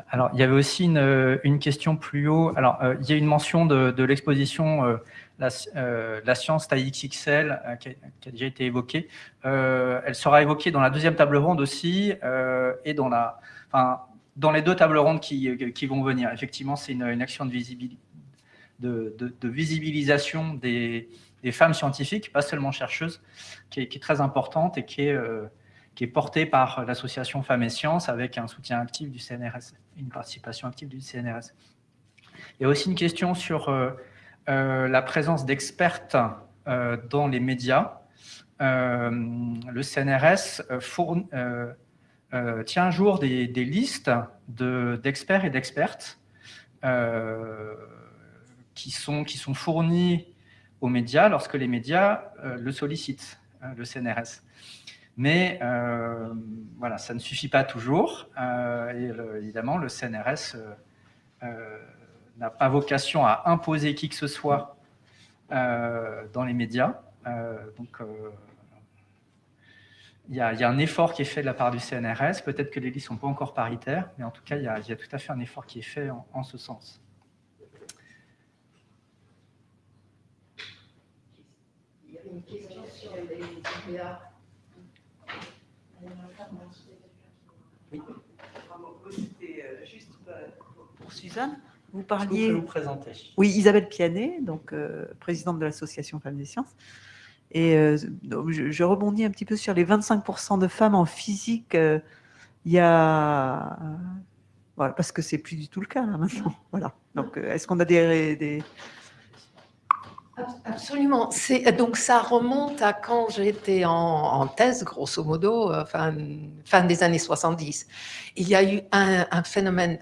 Alors, il y avait aussi une, question plus haut. Alors, euh, il y a une mention de, l'exposition euh, euh, la, science taille XXL qui, a, déjà été évoquée. Elle sera évoquée dans la deuxième table ronde aussi et dans, la, enfin, dans les deux tables rondes qui, vont venir. Effectivement, c'est une, action de, de, visibilisation des, femmes scientifiques, pas seulement chercheuses, qui est, très importante et qui est, qui est porté par l'association Femmes et Sciences avec un soutien actif du CNRS, une participation active du CNRS. Il y a aussi une question sur la présence d'expertes dans les médias. le CNRS euh, tient un jour des, listes d'experts et d'expertes euh, qui, sont, qui sont fournis aux médias lorsque les médias euh, le sollicitent, le CNRS. Mais voilà, ça ne suffit pas toujours. et évidemment, le CNRS n'a pas vocation à imposer qui que ce soit dans les médias. donc, il y, a, un effort qui est fait de la part du CNRS. Peut-être que les listes ne sont pas encore paritaires, mais en tout cas, il y a, tout à fait un effort qui est fait en, ce sens. Il y a une question sur les Oui. C'était juste pour Suzanne. Vous parliez. vous présenter. Oui, Isabelle Pianet, donc euh, présidente de l'association Femmes des Sciences. Et euh, je, rebondis un petit peu sur les 25% de femmes en physique. Euh, il y a. Voilà, parce que c'est plus du tout le cas là maintenant. Voilà. Donc, est-ce qu'on a des, Absolument. Donc, ça remonte à quand j'étais en, thèse, grosso modo, fin, fin des années 70. Il y a eu un, phénomène,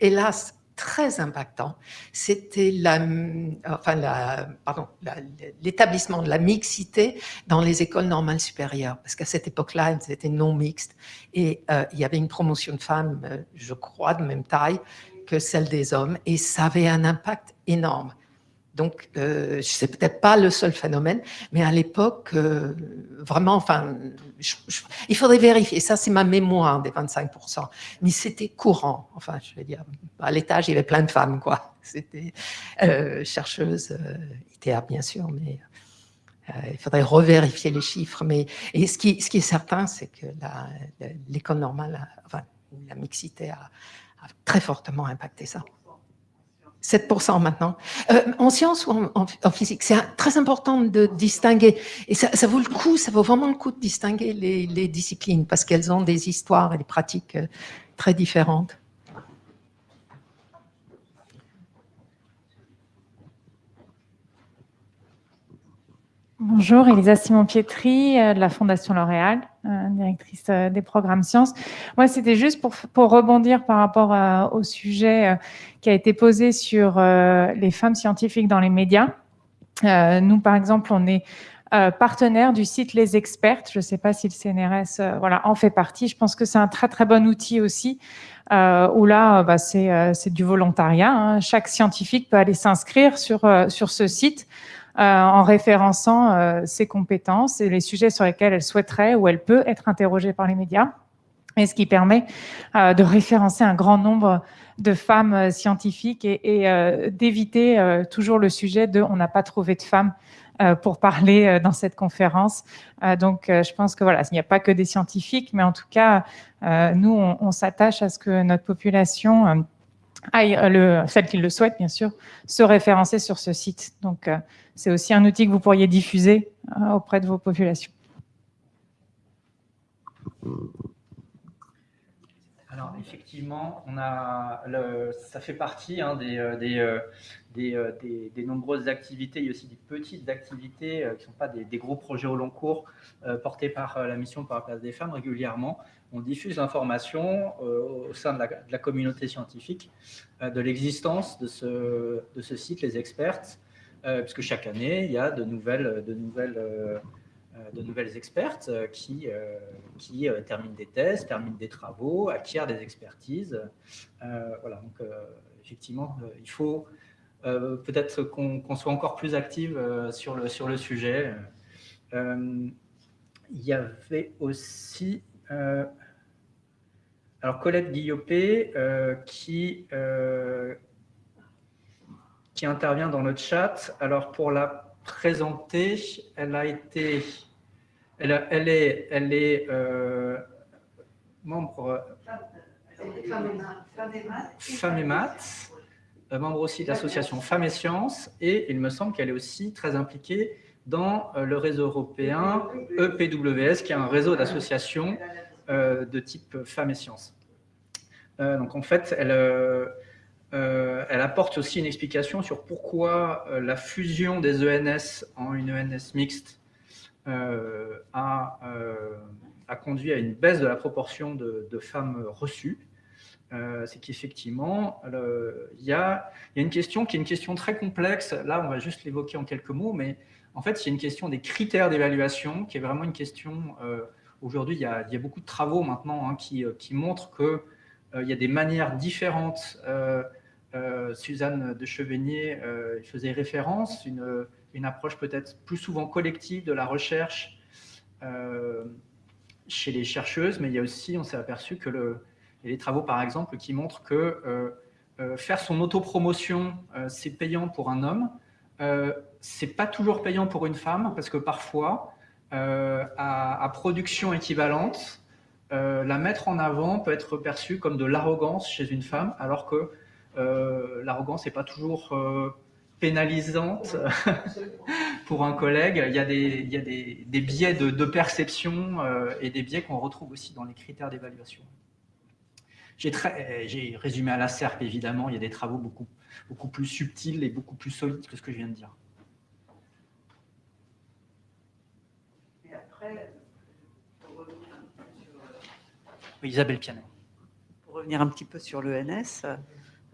hélas, très impactant, c'était l'établissement de la mixité dans les écoles normales supérieures, parce qu'à cette époque-là, elles étaient non mixtes, et euh, il y avait une promotion de femmes, euh, je crois, de même taille que celle des hommes, et ça avait un impact énorme. Donc, euh, sais peut-être pas le seul phénomène, mais à l'époque, euh, vraiment, enfin, il faudrait vérifier. Ça, c'est ma mémoire des 25%. Mais c'était courant. Enfin, je vais dire, à l'étage, il y avait plein de femmes, quoi. C'était euh, chercheuses, euh, ITA, bien sûr, mais euh, il faudrait revérifier les chiffres. Mais et ce qui, ce qui est certain, c'est que l'école normale, enfin, la mixité a très fortement impacté ça. 7% maintenant. Euh, en sciences ou en, physique, c'est très important de distinguer. Et ça, vaut le coup, ça vaut vraiment le coup de distinguer les, disciplines parce qu'elles ont des histoires et des pratiques euh, très différentes. Bonjour, Elisa Simon-Pietri euh, de la Fondation L'Oréal, directrice des programmes sciences. Moi, c'était juste pour, pour, rebondir par rapport au sujet qui a été posé sur euh, les femmes scientifiques dans les médias. Euh, nous, par exemple, on est euh, partenaire du site Les Expertes. Je ne sais pas si le CNRS voilà, en fait partie. Je pense que c'est un très, très bon outil aussi, où là, bah, c'est du volontariat. Hein. Chaque scientifique peut aller s'inscrire sur, sur ce site en référençant ses compétences et les sujets sur lesquels elle souhaiterait ou elle peut être interrogée par les médias. Et ce qui permet de référencer un grand nombre de femmes euh, scientifiques et, euh, d'éviter euh, toujours le sujet de on n'a pas trouvé de femmes pour parler dans cette conférence. donc, je pense que voilà, il n'y a pas que des scientifiques, mais en tout cas, nous, on, s'attache à ce que notre population aille, le, celle qui le souhaite, bien sûr, se référencer sur ce site. Donc, c'est aussi un outil que vous pourriez diffuser auprès de vos populations. Alors effectivement, on a ça fait partie hein, euh, euh, euh, des, des, nombreuses activités. Il y a aussi des petites activités qui ne sont pas des, gros projets au long cours portés par la mission par la place des femmes régulièrement. On diffuse l'information au sein de la, communauté scientifique de l'existence de ce, site, les experts, puisque chaque année, il y a de nouvelles, de nouvelles euh, de nouvelles expertes euh, qui, euh, qui terminent des thèses, terminent des travaux, acquièrent des expertises. voilà, donc effectivement, il faut peut-être qu'on soit encore plus active sur, le, sur le sujet. il y avait aussi alors Colette Guillopé qui, qui intervient dans le chat. Alors pour la présenter, elle a été elle, est, elle est euh, membre Femmes et Maths, euh, membre aussi de l'association Femmes et Sciences, et il me semble qu'elle est aussi très impliquée dans le réseau européen EPWS, qui est un réseau d'associations de type femmes et sciences. donc en fait, elle, apporte aussi une explication sur pourquoi la fusion des ENS en une ENS mixte a conduit à une baisse de la proportion de, femmes reçues, euh, c'est qu'effectivement, il y, a une question qui est une question très complexe. Là, on va juste l'évoquer en quelques mots, mais en fait, il y a une question des critères d'évaluation qui est vraiment une question. Euh, aujourd'hui, il, y a beaucoup de travaux maintenant hein, qui, euh, qui, montrent qu'il y a des manières différentes. Suzanne de Chevenier faisait référence, une, une approche peut-être plus souvent collective de la recherche chez les chercheuses, mais il y a aussi, on s'est aperçu que le, il y a des travaux, par exemple, qui montrent que euh, euh, faire son autopromotion, euh, c'est payant pour un homme. C'est pas toujours payant pour une femme, parce que parfois, à, production équivalente, la mettre en avant peut être perçue comme de l'arrogance chez une femme, alors que l'arrogance n'est pas toujours pénalisante <laughs> pour un collègue. Il y a des, biais de, perception et des biais qu'on retrouve aussi dans les critères d'évaluation. J'ai résumé à la SERP, évidemment, il y a des travaux beaucoup, beaucoup plus subtils et beaucoup plus solides que ce que je viens de dire. Et après, pour revenir un peu sur... Oui, Isabelle Pianet. Pour revenir un petit peu sur l'ENS,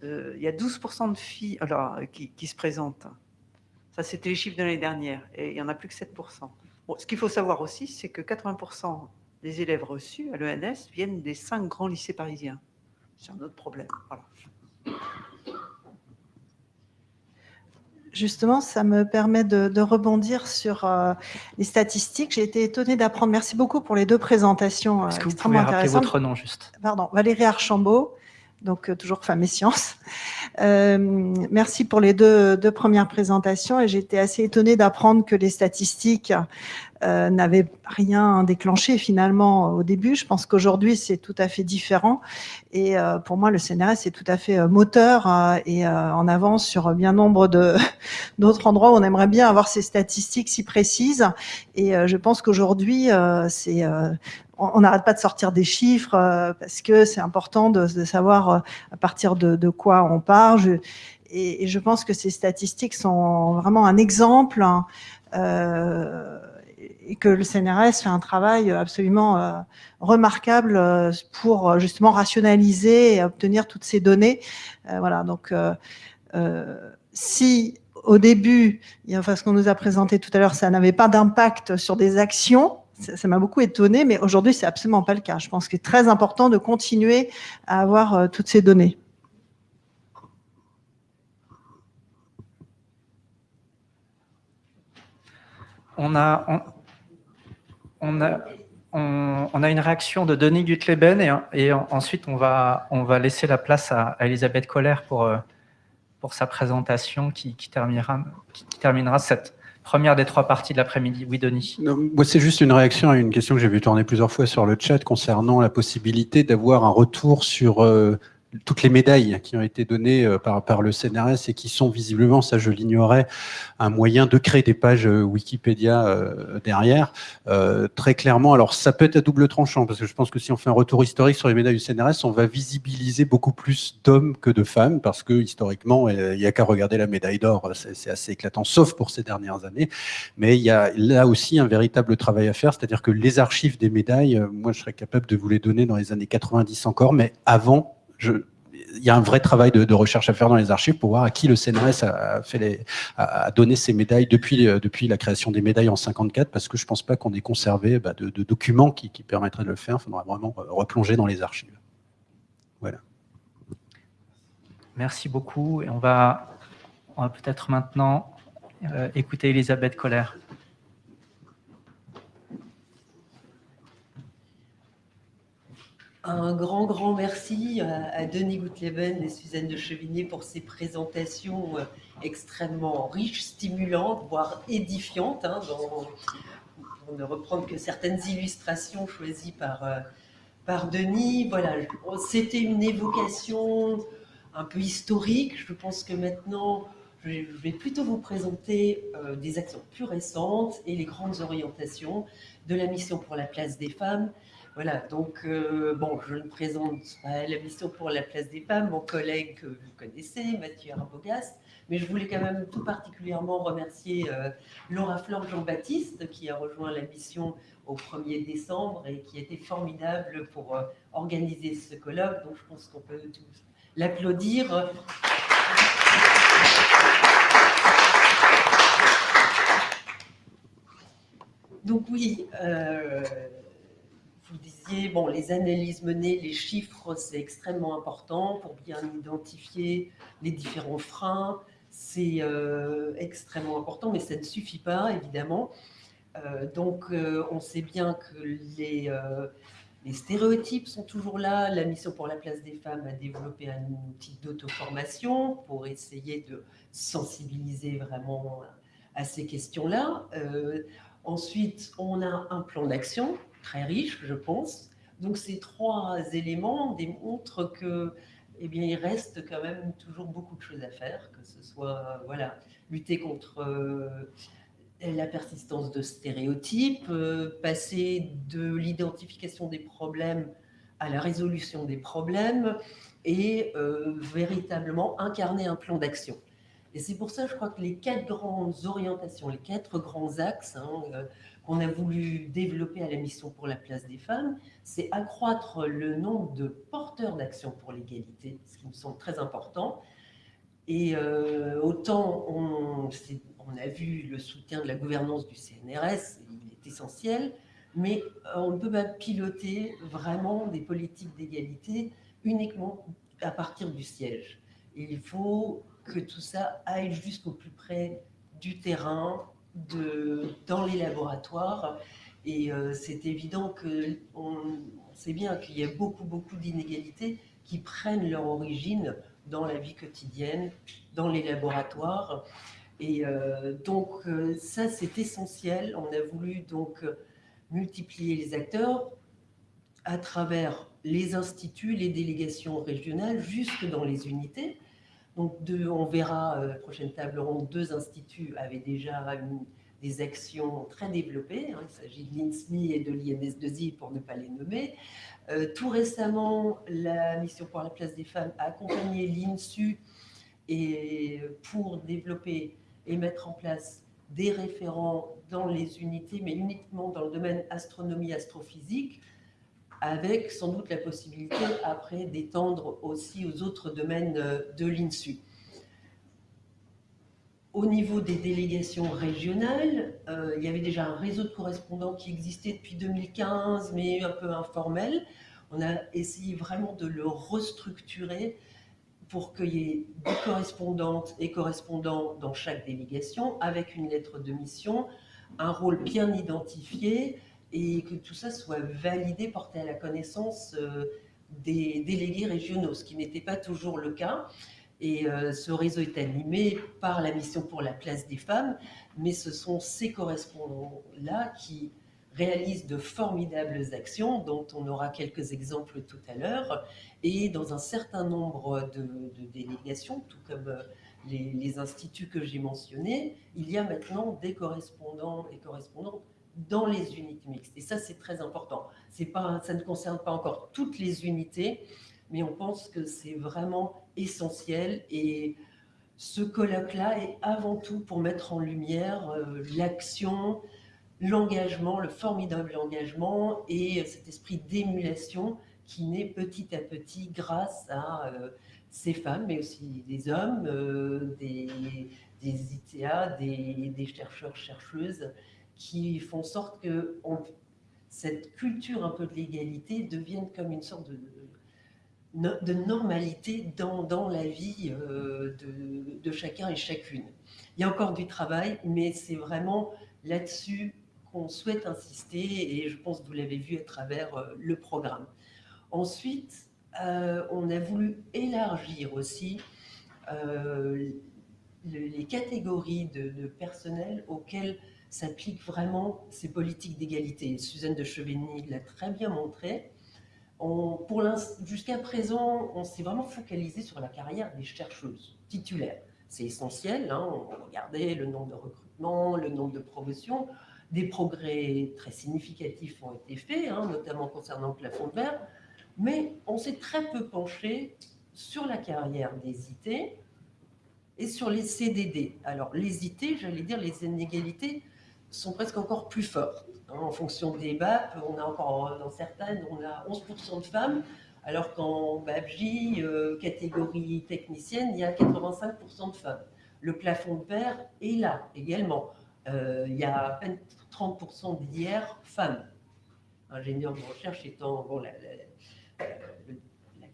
euh, il y a 12% de filles alors, qui, se présentent. Ça, c'était les chiffres de l'année dernière. Et il n'y en a plus que 7%. ce qu'il faut savoir aussi, c'est que 80% des élèves reçus à l'ENS viennent des cinq grands lycées parisiens. C'est un autre problème. Justement, ça me permet de, rebondir sur euh, les statistiques. J'ai été étonnée d'apprendre. Merci beaucoup pour les deux présentations. Euh, Est-ce que vous pouvez rappeler votre nom juste? Pardon, Valérie Archambault, donc euh, toujours Femmes et Sciences. Euh, merci pour les deux, deux premières présentations et j'étais assez étonnée d'apprendre que les statistiques euh, n'avaient rien déclenché finalement au début. Je pense qu'aujourd'hui c'est tout à fait différent et euh, pour moi le CNRS est tout à fait euh, moteur euh, et en avance sur bien nombre <laughs> d'autres endroits où on aimerait bien avoir ces statistiques si précises et je pense qu'aujourd'hui c'est on n'arrête pas de sortir des chiffres euh, parce que c'est important de, savoir euh, à partir de, quoi on part. et, je pense que ces statistiques sont vraiment un exemple hein, euh, et que le CNRS fait un travail absolument remarquable pour justement rationaliser et obtenir toutes ces données. voilà, donc si au début, enfin, ce qu'on nous a présenté tout à l'heure, ça n'avait pas d'impact sur des actions, ça m'a beaucoup étonné, mais aujourd'hui, c'est absolument pas le cas. Je pense qu'il est très important de continuer à avoir euh, toutes ces données. On a, on, a, on, a une réaction de Denis Gutleben et, ensuite on va, on va laisser la place à, Elisabeth Colère pour, euh, pour sa présentation qui terminera, qui terminera cette, Première des trois parties de l'après-midi. Oui, Denis. C'est juste une réaction à une question que j'ai vu tourner plusieurs fois sur le chat concernant la possibilité d'avoir un retour sur euh, toutes les médailles qui ont été données euh, par, le CNRS et qui sont visiblement, ça je l'ignorais, un moyen de créer des pages euh, Wikipédia euh, derrière. très clairement, alors ça peut être à double tranchant, parce que je pense que si on fait un retour historique sur les médailles du CNRS, on va visibiliser beaucoup plus d'hommes que de femmes, parce que historiquement, il n'y a qu'à regarder la médaille d'or, c'est assez éclatant, sauf pour ces dernières années. Mais il y a là aussi un véritable travail à faire, c'est-à-dire que les archives des médailles, moi je serais capable de vous les donner dans les années 90 encore, mais avant il y a un vrai travail de, recherche à faire dans les archives pour voir à qui le CNRS a, donné ces médailles depuis, euh, depuis la création des médailles en 54, parce que je ne pense pas qu'on ait conservé bah, de, documents qui, permettraient de le faire. Il faudra vraiment replonger dans les archives. Voilà. Merci beaucoup. On va, peut-être maintenant euh, écouter Elisabeth Colère. Un grand, grand merci à Denis Goutleben et Suzanne de Chevigné pour ces présentations euh, extrêmement riches, stimulantes, voire édifiantes, hein, pour ne reprendre que certaines illustrations choisies par, euh, par Denis. Voilà, c'était une évocation un peu historique. Je pense que maintenant, je vais plutôt vous présenter euh, des actions plus récentes et les grandes orientations de la mission pour la place des femmes. Voilà, donc, euh, bon, je ne présente pas la mission pour la place des femmes, mon collègue que vous connaissez, Mathieu Arbogast, mais je voulais quand même tout particulièrement remercier euh, Laura Flore Jean-Baptiste qui a rejoint la mission au 1er décembre et qui été formidable pour organiser ce colloque. Donc, je pense qu'on peut tous l'applaudir. Donc oui, euh, vous disiez, bon, les analyses menées, les chiffres, c'est extrêmement important pour bien identifier les différents freins. C'est euh, extrêmement important, mais ça ne suffit pas, évidemment. Euh, donc, on sait bien que les, les stéréotypes sont toujours là. La mission pour la place des femmes a développé un outil d'auto-formation pour essayer de sensibiliser vraiment à ces questions-là. Ensuite, on a un plan d'action très riche, je pense. Donc ces trois éléments démontrent que, eh bien, il reste quand même toujours beaucoup de choses à faire, que ce soit, voilà, lutter contre euh, la persistance de stéréotypes, euh, passer de l'identification des problèmes à la résolution des problèmes et euh, véritablement incarner un plan d'action. Et c'est pour ça, je crois que les quatre grandes orientations, les quatre grands axes hein, qu'on a voulu développer à la mission pour la place des femmes, c'est accroître le nombre de porteurs d'action pour l'égalité, ce qui me semble très important. Et euh, autant on, a vu le soutien de la gouvernance du CNRS, il est essentiel, mais euh, on ne peut pas piloter vraiment des politiques d'égalité uniquement à partir du siège. il faut que tout ça aille jusqu'au plus près du terrain, dans les laboratoires. Et euh, c'est évident que on, sait bien qu'il y a beaucoup, beaucoup d'inégalités qui prennent leur origine dans la vie quotidienne, dans les laboratoires. Et euh, donc, euh, ça, c'est essentiel. On a voulu donc multiplier les acteurs à travers les instituts, les délégations régionales, jusque dans les unités. Donc, on verra, euh, la prochaine table ronde, deux instituts avaient déjà des actions très développées. Hein. il s'agit de l'INSMI et de l'INS2I pour ne pas les nommer. Euh, tout récemment, la mission pour la place des femmes a accompagné l'INSU et pour développer et mettre en place des référents dans les unités, mais uniquement dans le domaine astronomie, astrophysique, avec sans doute la possibilité après d'étendre aussi aux autres domaines euh, de l'INSU. Au niveau des délégations régionales, euh, il y avait déjà un réseau de correspondants qui existait depuis 2015, mais un peu informel. On a essayé vraiment de le restructurer pour qu'il y ait des correspondantes et correspondants dans chaque délégation, avec une lettre de mission, un rôle bien identifié, et que tout ça soit validé, porté à la connaissance euh, des délégués régionaux, ce qui n'était pas toujours le cas. Et euh, ce réseau est animé par la mission pour la place des femmes, mais ce sont ces correspondants-là qui réalisent de formidables actions, dont on aura quelques exemples tout à l'heure, et dans un certain nombre de, délégations, tout comme euh, les, les instituts que j'ai mentionnés, il y a maintenant des correspondants et correspondantes dans les unités mixtes. Et ça, c'est très important. Pas, ça ne concerne pas encore toutes les unités, mais on pense que c'est vraiment essentiel. Et ce colloque-là est avant tout pour mettre en lumière euh, l'action, l'engagement, le formidable engagement et cet esprit d'émulation qui naît petit à petit grâce à euh, ces femmes, mais aussi des hommes, euh, des, ITA, des, des chercheurs, chercheuses, qui font sorte que cette culture un peu de l'égalité devienne comme une sorte de, normalité dans, la vie euh, de, chacun et chacune. Il y a encore du travail, mais c'est vraiment là-dessus qu'on souhaite insister et je pense que vous l'avez vu à travers euh, le programme. Ensuite, euh, on a voulu élargir aussi les catégories de personnel auxquelles s'appliquent vraiment ces politiques d'égalité. Suzanne de Chevigny l'a très bien montré. Jusqu'à présent, on s'est vraiment focalisé sur la carrière des chercheuses titulaires. c'est essentiel. Hein. On regardait le nombre de recrutements, le nombre de promotions. Des progrès très significatifs ont été faits, hein, notamment concernant le plafond de verre, mais on s'est très peu penché sur la carrière des IT et sur les CDD. Alors, les IT, j'allais dire, les inégalités sont presque encore plus fortes. Hein. en fonction des BAP, on a encore, dans certaines, on a 11% de femmes, alors qu'en BAPJ, euh, catégorie technicienne, il y a 85% de femmes. Le plafond de verre est là également. Euh, il y a à peine 30% d'hier femmes. Ingénieur de recherche étant la,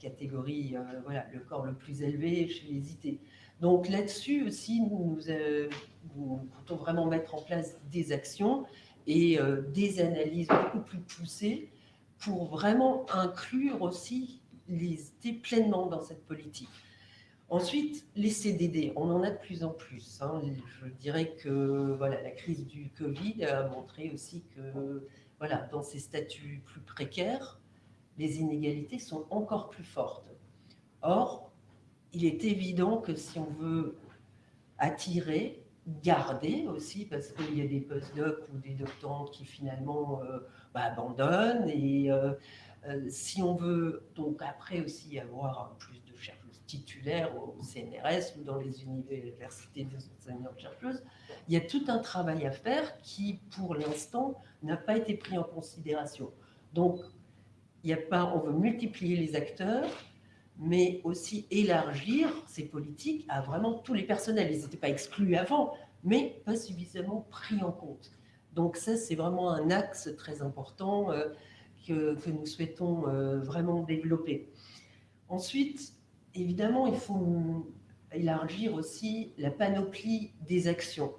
catégorie, euh, voilà, le corps le plus élevé chez les IT. Donc là-dessus aussi, nous, nous, comptons vraiment mettre en place des actions et des analyses beaucoup plus poussées pour vraiment inclure aussi les IT pleinement dans cette politique. Ensuite, les CDD, on en a de plus en plus. Hein. Je dirais que voilà, la crise du Covid a montré aussi que voilà, dans ces statuts plus précaires, les inégalités sont encore plus fortes. Or, il est évident que si on veut attirer, garder aussi, parce qu'il y a des post-docs ou des doctorants qui finalement euh, bah, abandonnent. Et euh, euh, si on veut donc après aussi avoir plus de chercheurs titulaires au CNRS ou dans les universités des enseignants-chercheuses, il y a tout un travail à faire qui, pour l'instant, n'a pas été pris en considération. Donc, pas, on veut multiplier les acteurs, mais aussi élargir ces politiques à vraiment tous les personnels. Ils n'étaient pas exclus avant, mais pas suffisamment pris en compte. Donc ça, c'est vraiment un axe très important euh, que, que, nous souhaitons euh, vraiment développer. Ensuite, évidemment, il faut élargir aussi la panoplie des actions.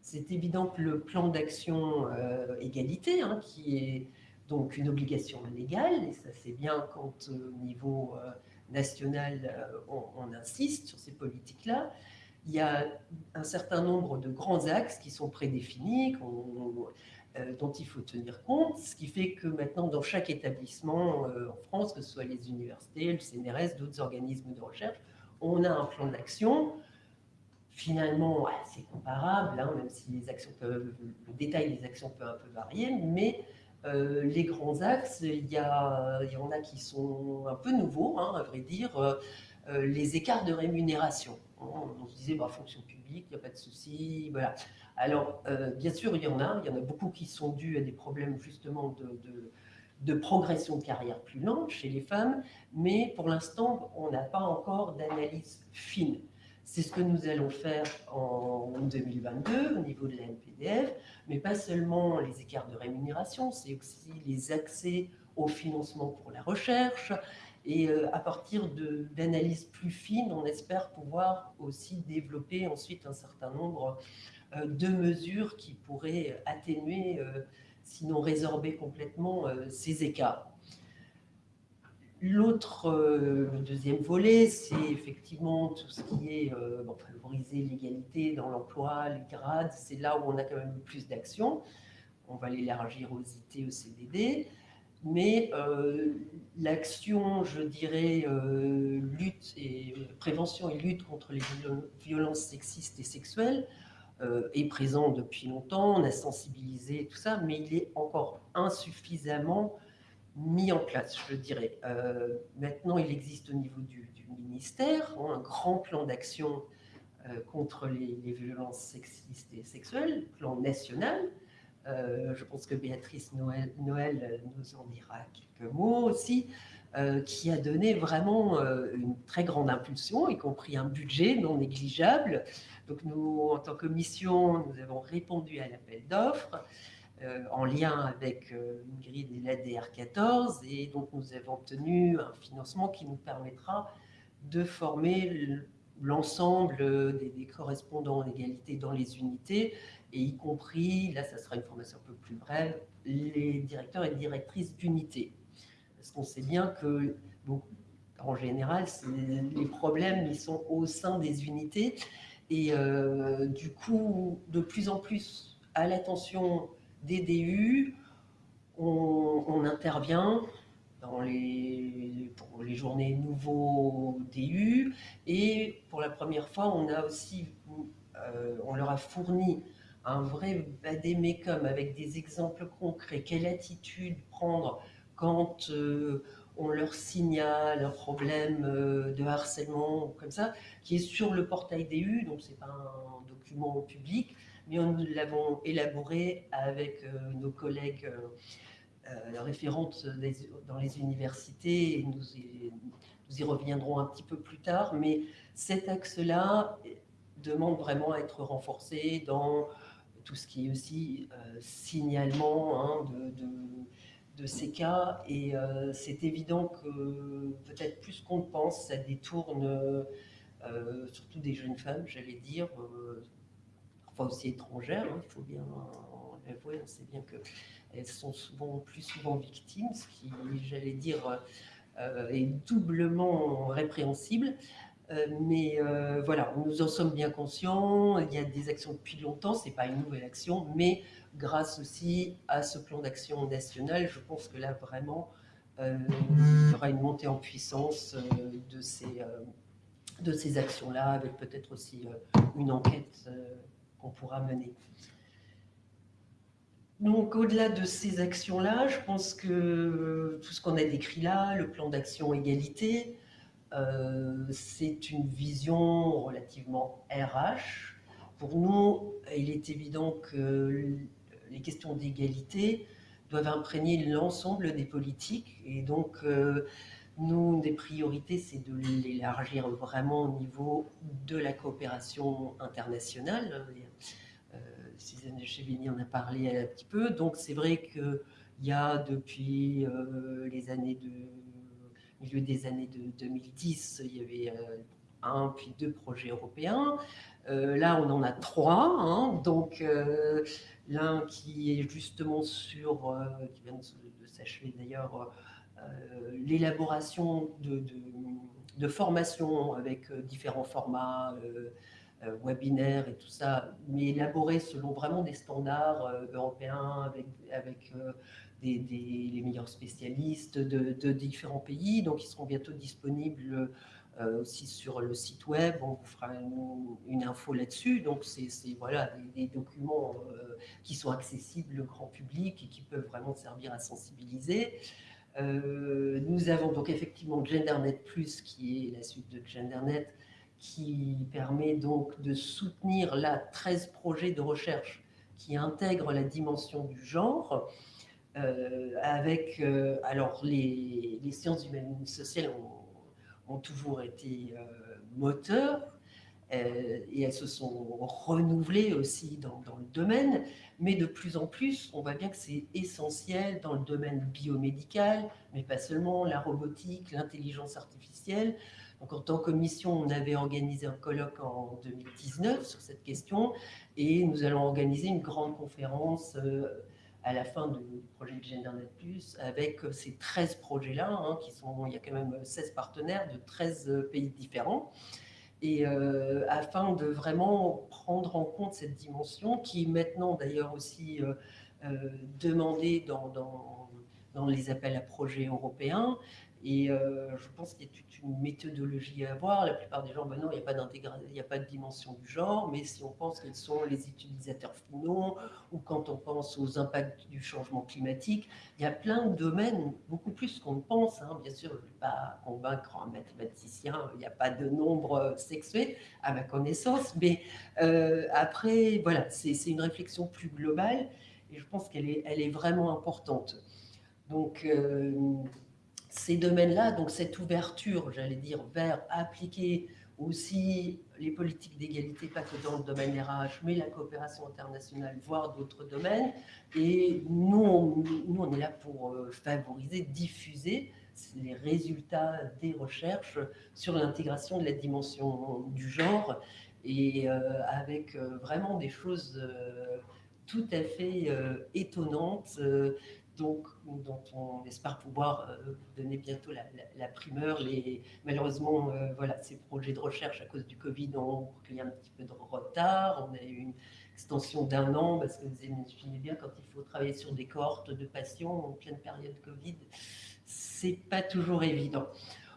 C'est évident que le plan d'action euh, égalité, hein, qui est donc une obligation légale, et ça c'est bien quand au niveau national on, on, insiste sur ces politiques-là, il y a un certain nombre de grands axes qui sont prédéfinis, euh, dont il faut tenir compte, ce qui fait que maintenant, dans chaque établissement euh, en France, que ce soit les universités, le CNRS, d'autres organismes de recherche, on a un plan d'action. Finalement, c'est comparable, hein, même si les actions peuvent, le détail des actions peut un peu varier, mais euh, les grands axes, il y, en a qui sont un peu nouveaux, hein, à vrai dire, les écarts de rémunération on, se disait, bah, fonction publique, il n'y a pas de souci. Voilà. Alors, euh, bien sûr, il y en a. Il y en a beaucoup qui sont dus à des problèmes justement de, de, progression de carrière plus lente chez les femmes, mais pour l'instant, on n'a pas encore d'analyse fine. C'est ce que nous allons faire en 2022 au niveau de la NPDF, mais pas seulement les écarts de rémunération, c'est aussi les accès au financement pour la recherche, et euh, à partir d'analyses plus fines, on espère pouvoir aussi développer ensuite un certain nombre euh, de mesures qui pourraient atténuer, euh, sinon résorber complètement ces écarts. L'autre, le deuxième volet, c'est effectivement tout ce qui est favoriser l'égalité dans l'emploi, les grades. C'est là où on a quand même plus d'actions. On va l'élargir aux IT, aux CDD mais euh, l'action, je dirais, euh, lutte et prévention et lutte contre les violences sexistes et sexuelles euh, est présente depuis longtemps, on a sensibilisé tout ça, mais il est encore insuffisamment mis en place, je dirais. maintenant, il existe au niveau du, ministère hein, un grand plan d'action contre les, violences sexistes et sexuelles, plan national, euh, je pense que Béatrice Noël, Noël, nous en dira quelques mots aussi, euh, qui a donné vraiment euh, une très grande impulsion, y compris un budget non négligeable. Donc nous, en tant que mission, nous avons répondu à l'appel d'offres en lien avec une grille de l'ADR 14 et donc nous avons obtenu un financement qui nous permettra de former l'ensemble des, correspondants en égalité dans les unités. Et y compris, là ça sera une formation un peu plus brève, les directeurs et directrices d'unité. Parce qu'on sait bien que, en général, les problèmes ils sont au sein des unités. Et euh, du coup, de plus en plus à l'attention des DU, on, intervient dans les, pour les journées nouveaux DU. Et pour la première fois, on a aussi, on leur a fourni un vrai vadémécum avec des exemples concrets. Quelle attitude prendre quand on leur signale un problème de harcèlement comme ça, qui est sur le portail DU, donc c'est pas un document public, mais nous l'avons élaboré avec nos collègues euh, référentes dans les universités, et nous y, reviendrons un petit peu plus tard, mais cet axe-là demande vraiment à être renforcé dans tout ce qui est aussi euh, signalement hein, de, ces cas. Et euh, c'est évident que peut-être plus qu'on le pense, ça détourne surtout des jeunes femmes, j'allais dire, parfois aussi étrangères, hein, il faut bien l'avouer, on sait bien que elles sont souvent, plus souvent victimes, ce qui, j'allais dire, euh, est doublement répréhensible. Euh, mais euh, voilà, nous en sommes bien conscients. Il y a des actions depuis longtemps, ce n'est pas une nouvelle action, mais grâce aussi à ce plan d'action national, je pense que là, vraiment, il y aura une montée en puissance de ces, de ces actions-là, avec peut-être aussi une enquête qu'on pourra mener. Donc, au-delà de ces actions-là, je pense que tout ce qu'on a décrit là, le plan d'action égalité, euh, c'est une vision relativement RH. Pour nous, il est évident que les questions d'égalité doivent imprégner l'ensemble des politiques. Et donc, euh, nous, une des priorités, c'est de l'élargir vraiment au niveau de la coopération internationale. Suzanne Chevigny en a parlé un petit peu. Donc c'est vrai qu'il y a depuis euh, les années de milieu des années de 2010, il y avait euh, un puis deux projets européens. Euh, là, on en a trois. Hein. donc l'un qui est justement sur, qui vient de, s'achever d'ailleurs, l'élaboration de, de, de, formation avec différents formats euh, webinaires et tout ça, mais élaboré selon vraiment des standards euh, européens avec, avec euh, les meilleurs spécialistes de, différents pays. Donc, ils seront bientôt disponibles aussi sur le site web. On vous fera une, info là-dessus. Donc, c'est voilà, des, documents qui sont accessibles au grand public et qui peuvent vraiment servir à sensibiliser. Nous avons donc effectivement GenderNet Plus, qui est la suite de GenderNet, qui permet donc de soutenir là 13 projets de recherche qui intègrent la dimension du genre. Euh, avec, euh, alors les, sciences humaines et sociales ont, toujours été euh, moteurs et elles se sont renouvelées aussi dans, le domaine, mais de plus en plus, on voit bien que c'est essentiel dans le domaine biomédical, mais pas seulement, la robotique, l'intelligence artificielle, donc, en tant que mission, on avait organisé un colloque en 2019 sur cette question et nous allons organiser une grande conférence euh, à la fin du projet de GenderNet+, avec euh, ces 13 projets-là, hein, qui sont, il y a quand même 16 partenaires de 13 euh, pays différents, et afin de vraiment prendre en compte cette dimension qui est maintenant d'ailleurs aussi demandée dans, dans, dans, les appels à projets européens, et euh, je pense qu'il y a toute une méthodologie à avoir. La plupart des gens, ben non, il n'y a pas a pas de dimension du genre, mais si on pense quels sont les utilisateurs finaux, ou quand on pense aux impacts du changement climatique, il y a plein de domaines, beaucoup plus qu'on ne pense. Hein. Bien sûr, je ne vais pas convaincre un mathématicien, il n'y a pas de nombre sexué, à ma connaissance, mais euh, après, voilà, c'est une réflexion plus globale, et je pense qu'elle est, vraiment importante. Donc, euh, ces domaines-là, donc cette ouverture, j'allais dire, vers appliquer aussi les politiques d'égalité, pas que dans le domaine RH, mais la coopération internationale, voire d'autres domaines. Et nous on, nous, on est là pour euh, favoriser, diffuser les résultats des recherches sur l'intégration de la dimension du genre et euh, avec euh, vraiment des choses tout à fait étonnantes donc, dont on espère pouvoir euh, donner bientôt la, primeur. Les, malheureusement, euh, voilà, ces projets de recherche à cause du Covid ont pris un petit peu de retard. On a eu une extension d'un an, parce que vous imaginez bien quand il faut travailler sur des cohortes de patients en pleine période Covid, c'est pas toujours évident.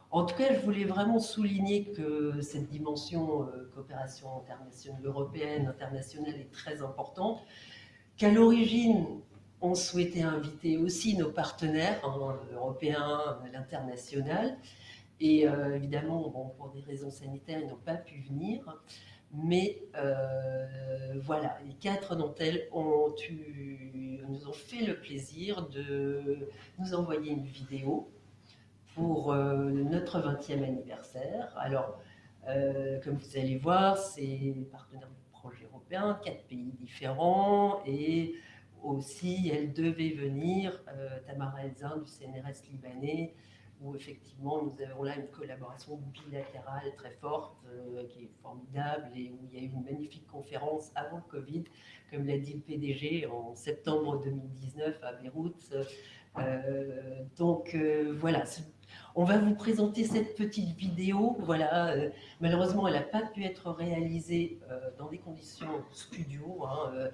En tout cas, je voulais vraiment souligner que cette dimension euh, coopération internationale européenne, internationale est très importante, qu'à l'origine, on souhaitait inviter aussi nos partenaires hein, européens, l'international, et euh, évidemment, pour des raisons sanitaires, ils n'ont pas pu venir. Mais euh, voilà, les quatre d'entre elles ont nous ont fait le plaisir de nous envoyer une vidéo pour euh, notre 20e anniversaire. Alors, comme vous allez voir, c'est partenaires du projet européen, quatre pays différents, et aussi, elle devait venir, euh, Tamara Elzin du CNRS libanais, où effectivement nous avons là une collaboration bilatérale très forte, qui est formidable, et où il y a eu une magnifique conférence avant le Covid, comme l'a dit le PDG, en septembre 2019 à Beyrouth. donc voilà, on va vous présenter cette petite vidéo. Voilà, euh, malheureusement, elle n'a pas pu être réalisée euh, dans des conditions studio, hein, euh,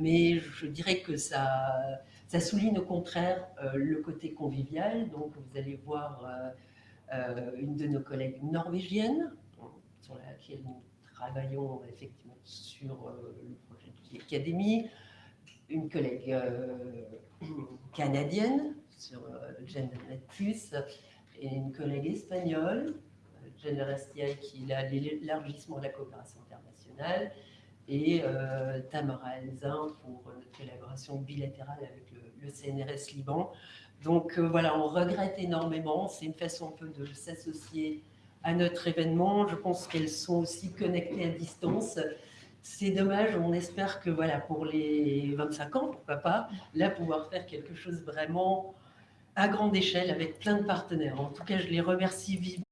mais je dirais que ça, souligne au contraire le côté convivial. Donc, vous allez voir une de nos collègues norvégiennes, sur laquelle nous travaillons effectivement sur le projet de l'académie, une collègue <clears throat> canadienne sur GenderNet+, et une collègue espagnole, Rastiaï, qui a l'élargissement de la coopération internationale, et euh, Tamara Elzin pour notre collaboration bilatérale avec le, CNRS Liban. Donc euh, voilà, on regrette énormément. C'est une façon un peu de s'associer à notre événement. Je pense qu'elles sont aussi connectées à distance. C'est dommage, on espère que voilà, pour les 25 ans, pourquoi pas, là, pouvoir faire quelque chose vraiment à grande échelle avec plein de partenaires. En tout cas, je les remercie vivement.